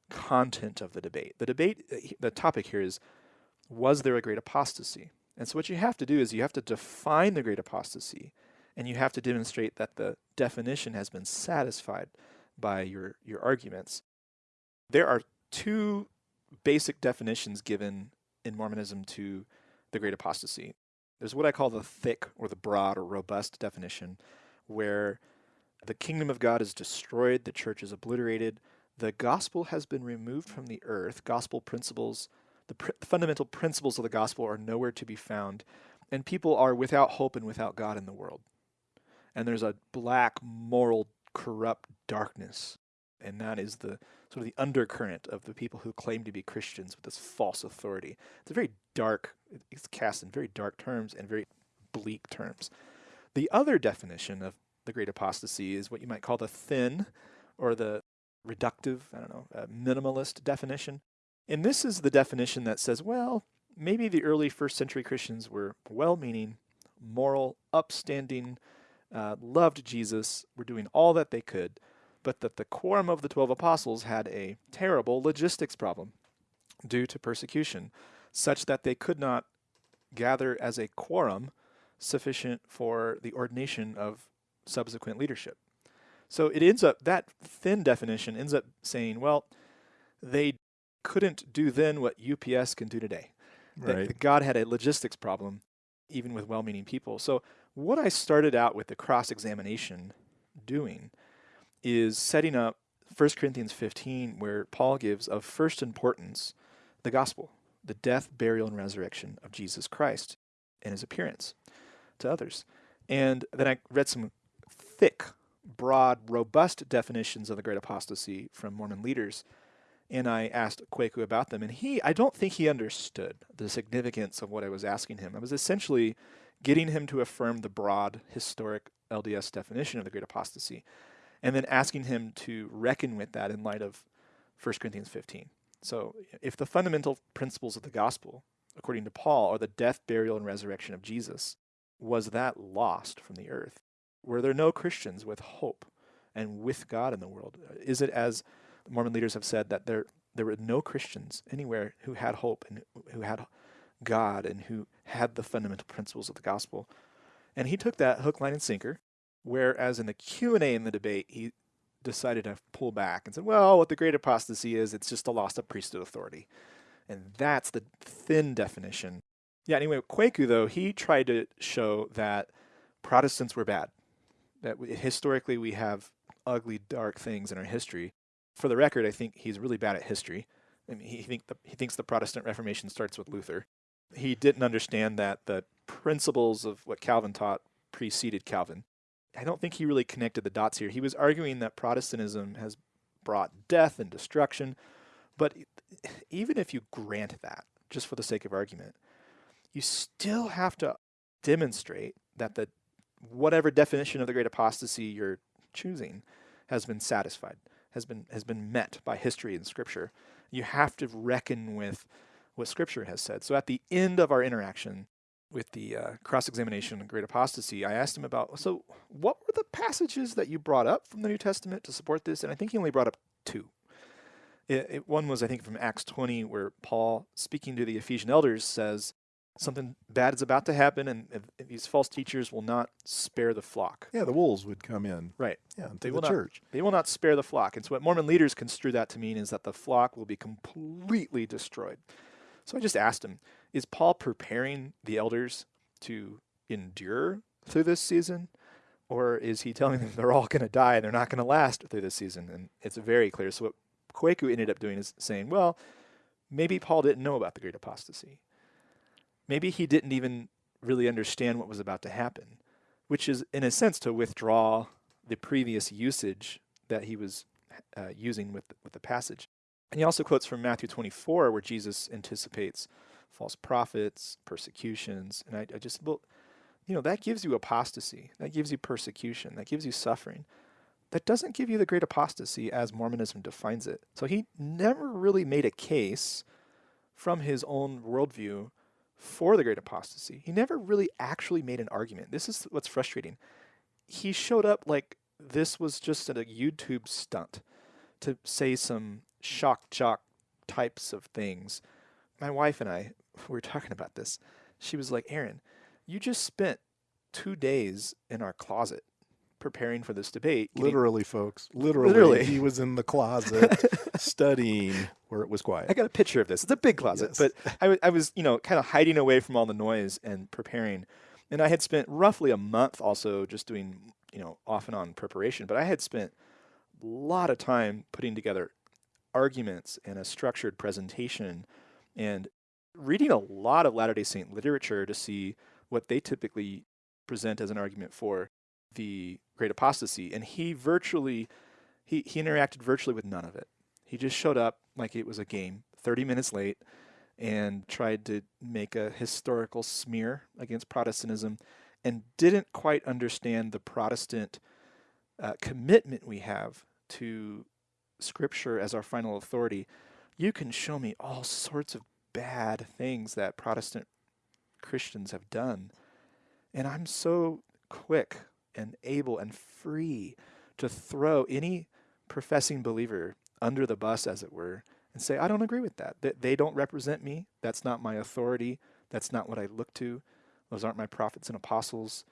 content of the debate. The debate, uh, the topic here is was there a great apostasy? And so what you have to do is you have to define the great apostasy and you have to demonstrate that the definition has been satisfied by your, your arguments. There are two basic definitions given in Mormonism to the great apostasy. There's what I call the thick or the broad or robust definition, where the kingdom of God is destroyed, the church is obliterated, the gospel has been removed from the earth, gospel principles, the pr- fundamental principles of the gospel are nowhere to be found, and people are without hope and without God in the world. And there's a black, moral, corrupt darkness, and that is the sort of the undercurrent of the people who claim to be Christians with this false authority. It's a very dark, it's cast in very dark terms and very bleak terms. The other definition of the great apostasy is what you might call the thin or the reductive, I don't know, minimalist definition. And this is the definition that says, well, maybe the early first century Christians were well meaning, moral, upstanding, uh, loved Jesus, were doing all that they could, but that the quorum of the 12 apostles had a terrible logistics problem due to persecution, such that they could not gather as a quorum sufficient for the ordination of subsequent leadership. So it ends up, that thin definition ends up saying, well, they couldn't do then what UPS can do today. Right. That God had a logistics problem, even with well meaning people. So, what I started out with the cross examination doing is setting up 1 Corinthians 15, where Paul gives of first importance the gospel, the death, burial, and resurrection of Jesus Christ and his appearance to others. And then I read some thick, broad, robust definitions of the great apostasy from Mormon leaders. And I asked Kwaku about them, and he, I don't think he understood the significance of what I was asking him. I was essentially getting him to affirm the broad, historic LDS definition of the great apostasy and then asking him to reckon with that in light of 1 Corinthians 15. So, if the fundamental principles of the gospel, according to Paul, are the death, burial, and resurrection of Jesus, was that lost from the earth? Were there no Christians with hope and with God in the world? Is it as Mormon leaders have said that there there were no Christians anywhere who had hope and who had God and who had the fundamental principles of the gospel? And he took that hook, line, and sinker Whereas in the Q&A in the debate, he decided to pull back and said, well, what the great apostasy is, it's just a loss of priesthood authority. And that's the thin definition. Yeah, anyway, Kwaku, though, he tried to show that Protestants were bad. That we, historically we have ugly, dark things in our history. For the record, I think he's really bad at history. I mean, he, think the, he thinks the Protestant Reformation starts with Luther. He didn't understand that the principles of what Calvin taught preceded Calvin. I don't think he really connected the dots here. He was arguing that Protestantism has brought death and destruction, but even if you grant that, just for the sake of argument, you still have to demonstrate that the whatever definition of the great apostasy you're choosing has been satisfied, has been has been met by history and scripture. You have to reckon with what scripture has said. So at the end of our interaction with the uh, cross-examination of great apostasy, I asked him about so what were the passages that you brought up from the New Testament to support this? And I think he only brought up two. It, it, one was I think from Acts 20 where Paul speaking to the Ephesian elders says something bad is about to happen and these false teachers will not spare the flock. Yeah, the wolves would come in. Right. Yeah, they the will church. Not, they will not spare the flock. And so what Mormon leaders construe that to mean is that the flock will be completely destroyed. So I just asked him, is Paul preparing the elders to endure through this season? Or is he telling them they're all going to die and they're not going to last through this season? And it's very clear. So what Kwaku ended up doing is saying, well, maybe Paul didn't know about the great apostasy maybe he didn't even really understand what was about to happen, which is, in a sense, to withdraw the previous usage that he was uh, using with with the passage. And he also quotes from Matthew 24, where Jesus anticipates false prophets, persecutions, and I, I just, well, you know, that gives you apostasy, that gives you persecution, that gives you suffering. That doesn't give you the great apostasy as Mormonism defines it. So he never really made a case from his own worldview for the great apostasy. He never really actually made an argument. This is what's frustrating. He showed up like this was just a YouTube stunt to say some shock jock types of things. My wife and I <laughs> were talking about this. She was like, Aaron, you just spent two days in our closet preparing for this debate. Literally, folks. Literally, Literally. He was in the closet <laughs> studying where it was quiet. I got a picture of this. It's a big closet, Yes. but I, w- I was, you know, kind of hiding away from all the noise and preparing. And I had spent roughly a month also just doing, you know, off and on preparation. But I had spent a lot of time putting together arguments and a structured presentation and reading a lot of Latter day Saint literature to see what they typically present as an argument for the great apostasy. And he virtually, he, he interacted virtually with none of it. He just showed up like it was a game, 30 minutes late, and tried to make a historical smear against Protestantism and didn't quite understand the Protestant uh, commitment we have to Scripture as our final authority. You can show me all sorts of bad things that Protestant Christians have done. And I'm so quick and able and free to throw any professing believer under the bus, as it were, and say, I don't agree with that. They, they don't represent me. That's not my authority. That's not what I look to. Those aren't my prophets and apostles.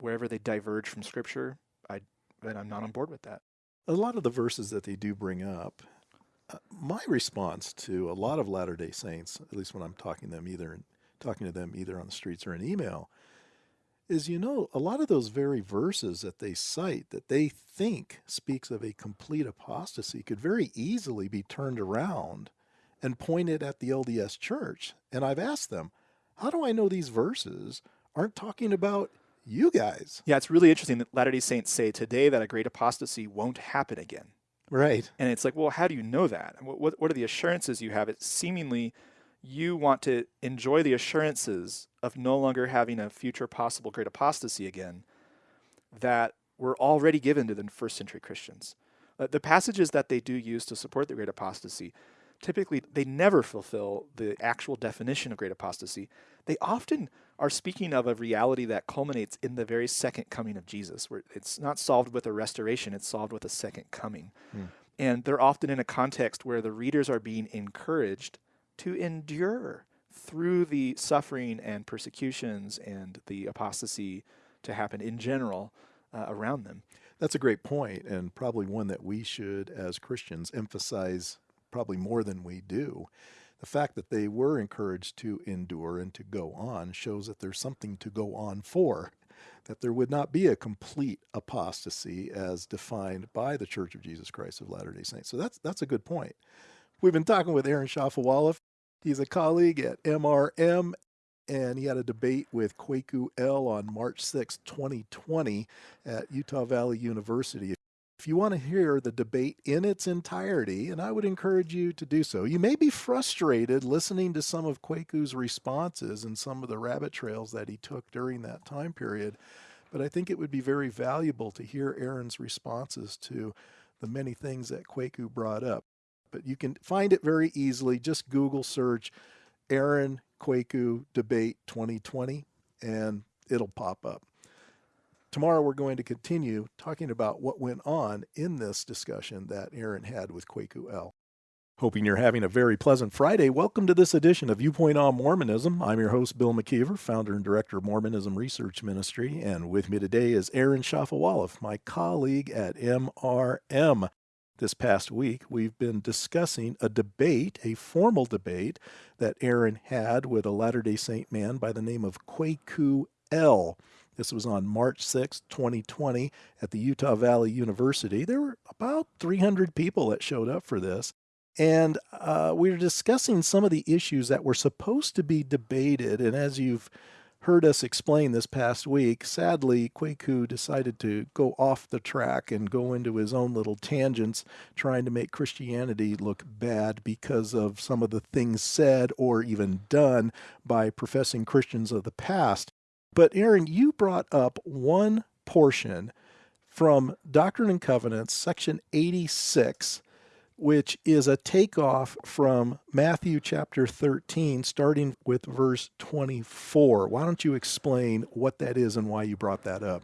Wherever they diverge from Scripture, I, then I'm not on board with that. A lot of the verses that they do bring up, uh, my response to a lot of Latter Day Saints, at least when I'm talking to them either talking to them either on the streets or in email, is you know a lot of those very verses that they cite that they think speaks of a complete apostasy could very easily be turned around and pointed at the LDS church and I've asked them how do I know these verses aren't talking about you guys Yeah, it's really interesting that Latter day Saints say today that a great apostasy won't happen again. right And it's like, well, how do you know that? What, what, what are the assurances you have? It seemingly you want to enjoy the assurances of no longer having a future possible great apostasy again that were already given to the first century Christians. Uh, the passages that they do use to support the great apostasy, typically they never fulfill the actual definition of great apostasy. They often are speaking of a reality that culminates in the very second coming of Jesus, where it's not solved with a restoration, it's solved with a second coming. Hmm. And they're often in a context where the readers are being encouraged to endure through the suffering and persecutions and the apostasy to happen in general uh, around them. That's a great point, and probably one that we should, as Christians, emphasize probably more than we do. The fact that they were encouraged to endure and to go on shows that there's something to go on for, that there would not be a complete apostasy as defined by the Church of Jesus Christ of Latter day Saints. So that's, that's a good point. We've been talking with Aaron Shafovaloff. He's a colleague at MRM, and he had a debate with Kwaku El on March 6, 2020 at Utah Valley University. If you want to hear the debate in its entirety, and I would encourage you to do so, you may be frustrated listening to some of Kwaku's responses and some of the rabbit trails that he took during that time period, but I think it would be very valuable to hear Aaron's responses to the many things that Kwaku brought up. But you can find it very easily. Just Google search Aaron Kwaku Debate 2020 and it'll pop up. Tomorrow, we're going to continue talking about what went on in this discussion that Aaron had with Kwaku El. Hoping you're having a very pleasant Friday. Welcome to this edition of Viewpoint on Mormonism. I'm your host, Bill McKeever, founder and director of Mormonism Research Ministry. And with me today is Aaron Shafovaloff, my colleague at MRM. This past week, we've been discussing a debate, a formal debate that Aaron had with a Latter day Saint man by the name of Kwaku El. This was on March 6, 2020, at the Utah Valley University. There were about 300 people that showed up for this. And uh, we were discussing some of the issues that were supposed to be debated. And as you've heard us explain this past week, sadly, Kwaku decided to go off the track and go into his own little tangents, trying to make Christianity look bad because of some of the things said or even done by professing Christians of the past. But Aaron, you brought up one portion from Doctrine and Covenants, section 86, which is a takeoff from Matthew chapter 13, starting with verse 24. Why don't you explain what that is and why you brought that up?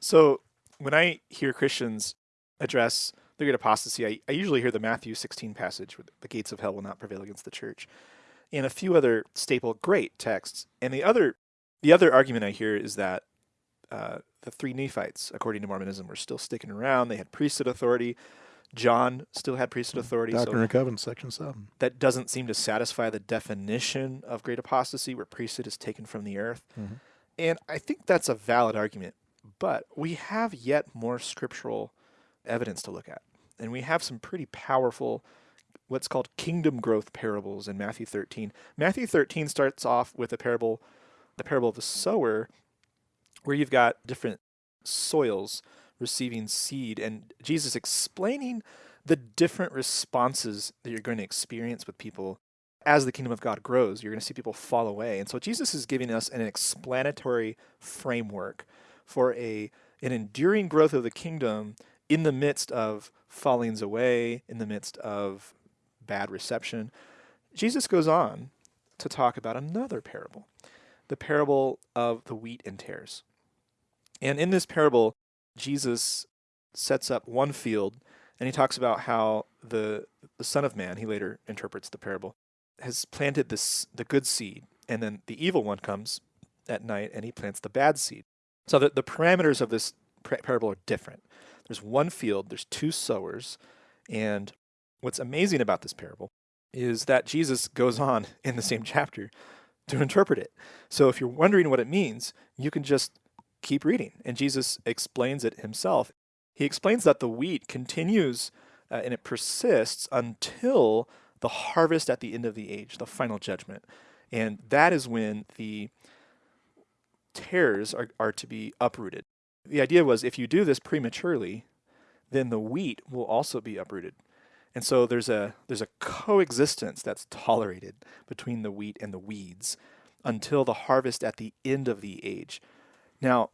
So, when I hear Christians address the great apostasy, I, I usually hear the Matthew 16 passage, where the gates of hell will not prevail against the church, and a few other staple great texts. And the other the other argument I hear is that uh, the three Nephites, according to Mormonism, were still sticking around. They had priesthood authority. John still had priesthood authority. Doctrine so and Covenants, section 7. That doesn't seem to satisfy the definition of great apostasy, where priesthood is taken from the earth. Mm-hmm. And I think that's a valid argument. But we have yet more scriptural evidence to look at. And we have some pretty powerful, what's called kingdom growth parables in Matthew 13. Matthew 13 starts off with a parable the parable of the sower, where you've got different soils receiving seed, and Jesus explaining the different responses that you're going to experience with people as the kingdom of God grows. You're going to see people fall away. And so Jesus is giving us an explanatory framework for a an enduring growth of the kingdom in the midst of fallings away, in the midst of bad reception. Jesus goes on to talk about another parable the parable of the wheat and tares. And in this parable, Jesus sets up one field and he talks about how the the son of man, he later interprets the parable, has planted this the good seed, and then the evil one comes at night and he plants the bad seed. So the, the parameters of this parable are different. There's one field, there's two sowers, and what's amazing about this parable is that Jesus goes on <laughs> in the same chapter to interpret it. So if you're wondering what it means, you can just keep reading. And Jesus explains it himself. He explains that the wheat continues uh, and it persists until the harvest at the end of the age, the final judgment. And that is when the tares are, are to be uprooted. The idea was if you do this prematurely, then the wheat will also be uprooted. And so there's a there's a coexistence that's tolerated between the wheat and the weeds until the harvest at the end of the age. Now,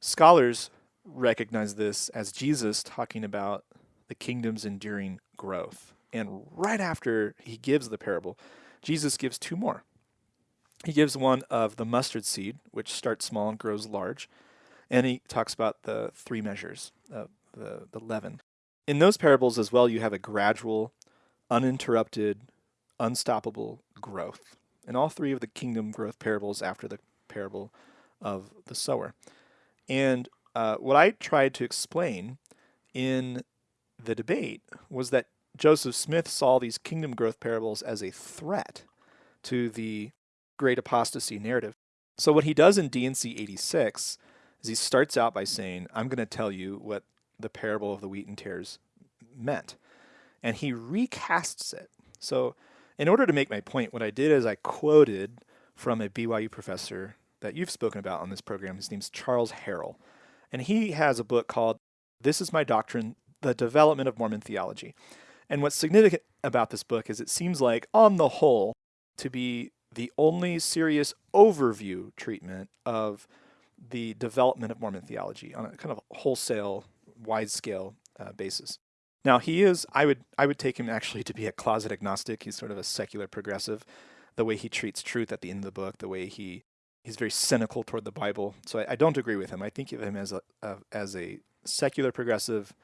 scholars recognize this as Jesus talking about the kingdom's enduring growth. And right after he gives the parable, Jesus gives two more. He gives one of the mustard seed, which starts small and grows large, and he talks about the three measures, of the, the leaven in those parables as well, you have a gradual, uninterrupted, unstoppable growth. In all three of the kingdom growth parables after the parable of the sower. And uh, what I tried to explain in the debate was that Joseph Smith saw these kingdom growth parables as a threat to the great apostasy narrative. So what he does in D&C 86 is he starts out by saying, I'm going to tell you what the parable of the wheat and tares meant. And he recasts it. So, in order to make my point, what I did is I quoted from a BYU professor that you've spoken about on this program. His name's Charles Harrell. And he has a book called This is My Doctrine the development of Mormon theology. And what's significant about this book is it seems like, on the whole, to be the only serious overview treatment of the development of Mormon theology on a kind of wholesale, wide scale uh, basis. Now he is, I would, I would take him actually to be a closet agnostic. He's sort of a secular progressive. The way he treats truth at the end of the book, the way he, he's very cynical toward the Bible. So I, I don't agree with him. I think of him as a, as a secular progressive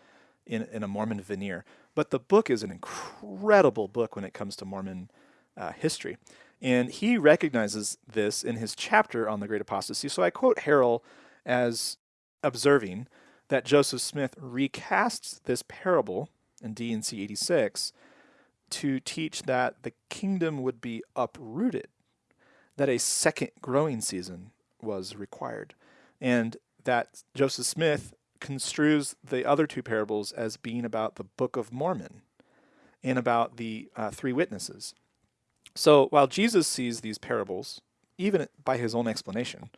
in, in a Mormon veneer. But the book is an incredible book when it comes to Mormon uh, history. And he recognizes this in his chapter on the Great Apostasy. So I quote Harrell as observing that Joseph Smith recasts this parable in D&C 86 to teach that the kingdom would be uprooted, that a second growing season was required, and that Joseph Smith construes the other two parables as being about the Book of Mormon and about the uh, three witnesses. So while Jesus sees these parables, even by his own explanation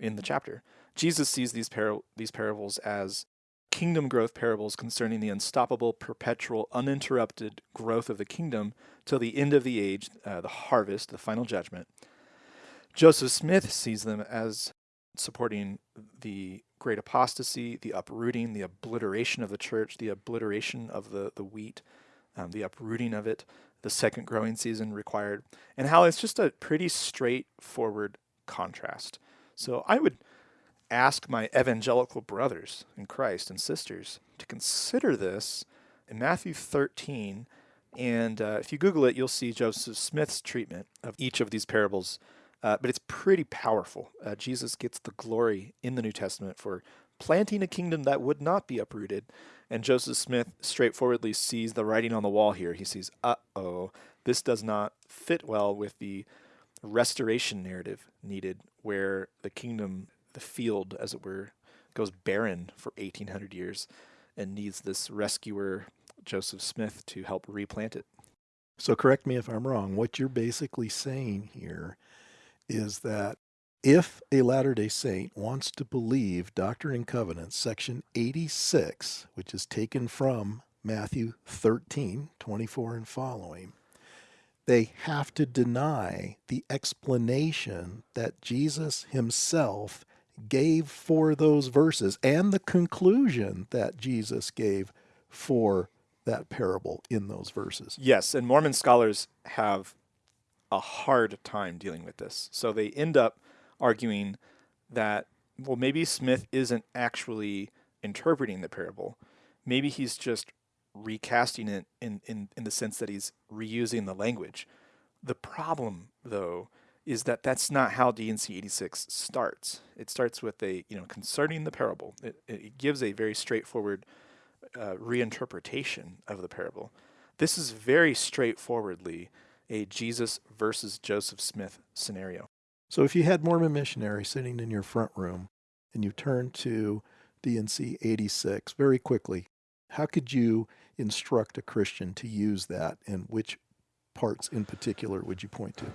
in the chapter, Jesus sees these, par- these parables as kingdom growth parables concerning the unstoppable, perpetual, uninterrupted growth of the kingdom till the end of the age, uh, the harvest, the final judgment. Joseph Smith sees them as supporting the great apostasy, the uprooting, the obliteration of the church, the obliteration of the, the wheat, um, the uprooting of it, the second growing season required, and how it's just a pretty straightforward contrast. So I would ask my evangelical brothers in Christ and sisters to consider this in Matthew 13. And uh, if you Google it, you'll see Joseph Smith's treatment of each of these parables. Uh, but it's pretty powerful. Uh, Jesus gets the glory in the New Testament for planting a kingdom that would not be uprooted. And Joseph Smith straightforwardly sees the writing on the wall here. He sees, uh oh, this does not fit well with the restoration narrative needed, where the kingdom, the field, as it were, goes barren for 1800 years and needs this rescuer, Joseph Smith, to help replant it. So, correct me if I'm wrong. What you're basically saying here is that if a Latter day Saint wants to believe Doctrine and Covenants, section 86, which is taken from Matthew 13, 24 and following, they have to deny the explanation that Jesus himself gave for those verses and the conclusion that Jesus gave for that parable in those verses. Yes, and Mormon scholars have a hard time dealing with this. So they end up arguing that, well, maybe Smith isn't actually interpreting the parable. Maybe he's just recasting it in, in, in the sense that he's reusing the language. The problem, though, is that that's not how D&C 86 starts. It starts with a, you know, concerning the parable. It, it gives a very straightforward uh, reinterpretation of the parable. This is very straightforwardly a Jesus versus Joseph Smith scenario. So if you had Mormon missionary sitting in your front room and you turned to D&C 86 very quickly, how could you instruct a Christian to use that and which parts in particular would you point to?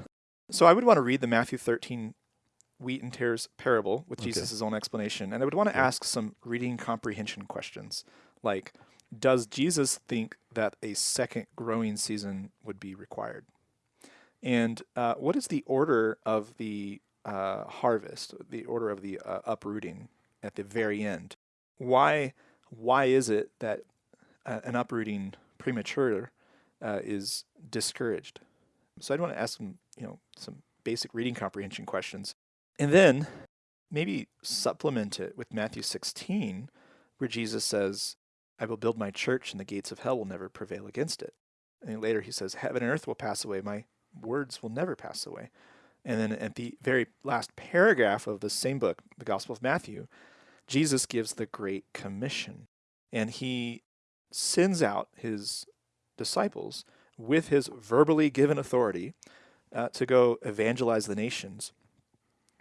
So I would want to read the Matthew 13 wheat and tares parable with okay. Jesus' own explanation. And I would want to ask some reading comprehension questions like, does Jesus think that a second growing season would be required? And uh, what is the order of the uh, harvest, the order of the uh, uprooting at the very end? Why, why is it that uh, an uprooting premature uh, is discouraged? So I'd want to ask some, you know, some basic reading comprehension questions, and then maybe supplement it with Matthew 16, where Jesus says, "I will build my church, and the gates of hell will never prevail against it." And later he says, "Heaven and earth will pass away, my words will never pass away. And then at the very last paragraph of the same book, the Gospel of Matthew, Jesus gives the Great Commission. And he sends out his disciples with his verbally given authority uh, to go evangelize the nations.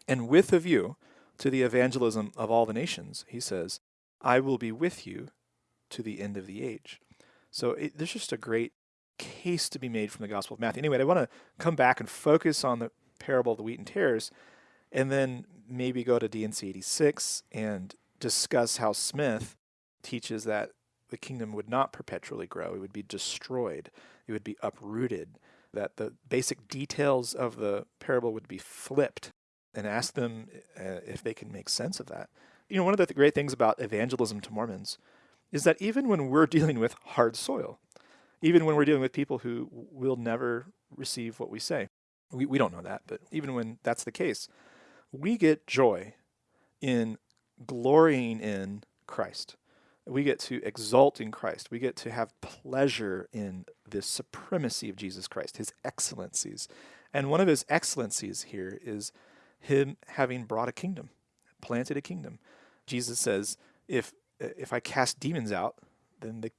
And with a view to the evangelism of all the nations, he says, I will be with you to the end of the age. So it, there's just a great case to be made from the Gospel of Matthew. Anyway, I want to come back and focus on the parable of the wheat and tares, and then maybe go to D&C 86 and discuss how Smith teaches that the kingdom would not perpetually grow, it would be destroyed, it would be uprooted, that the basic details of the parable would be flipped and ask them uh, if they can make sense of that. You know, one of the great things about evangelism to Mormons is that even when we're <laughs> dealing with hard soil, even when we're dealing with people who will never receive what we say, we, we don't know that, but even when that's the case, we get joy in glorying in Christ. We get to exult in Christ. We get to have pleasure in the supremacy of Jesus Christ, his excellencies. And one of his excellencies here is him having brought a kingdom, planted a kingdom. Jesus says, if if I cast demons out, then the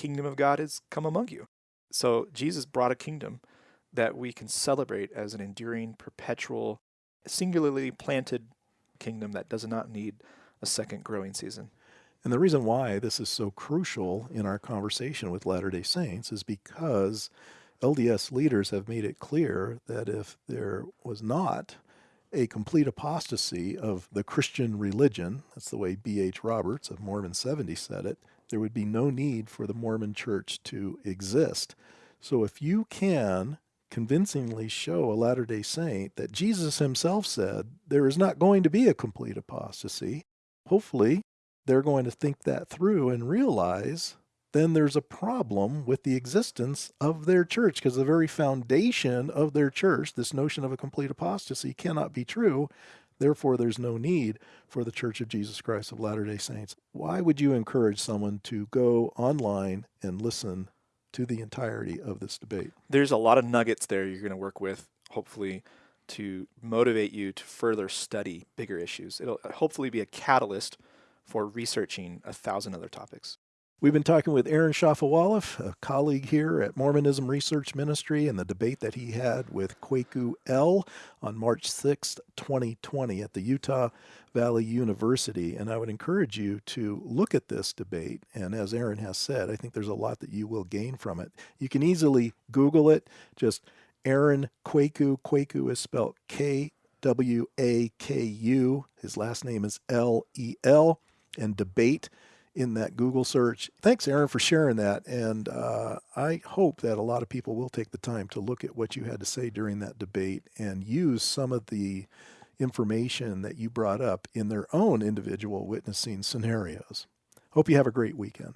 kingdom of God has come among you. So Jesus brought a kingdom that we can celebrate as an enduring, perpetual, singularly planted kingdom that does not need a second growing season. And the reason why this is so crucial in our conversation with Latter day Saints is because LDS leaders have made it clear that if there was not a complete apostasy of the Christian religion, that's the way B.H. Roberts of Mormon 70 said it, there would be no need for the Mormon church to exist. So if you can convincingly show a Latter day Saint that Jesus himself said there is not going to be a complete apostasy, hopefully they're going to think that through and realize then there's a problem with the existence of their church because the very foundation of their church, this notion of a complete apostasy, cannot be true. Therefore, there's no need for the Church of Jesus Christ of Latter day Saints. Why would you encourage someone to go online and listen to the entirety of this debate? There's a lot of nuggets there you're going to work with, hopefully, to motivate you to further study bigger issues. It'll hopefully be a catalyst for researching a thousand other topics. We've been talking with Aaron Shafovaloff, a colleague here at Mormonism Research Ministry, and the debate that he had with Kwaku El on March 6th, 2020, at the Utah Valley University. And I would encourage you to look at this debate. And as Aaron has said, I think there's a lot that you will gain from it. You can easily Google it. Just Aaron Kwaku. Kwaku is spelled K W A K U. His last name is L E L. And debate in that Google search. Thanks, Aaron, for sharing that. And uh, I hope that a lot of people will take the time to look at what you had to say during that debate and use some of the information that you brought up in their own individual witnessing scenarios. Hope you have a great weekend.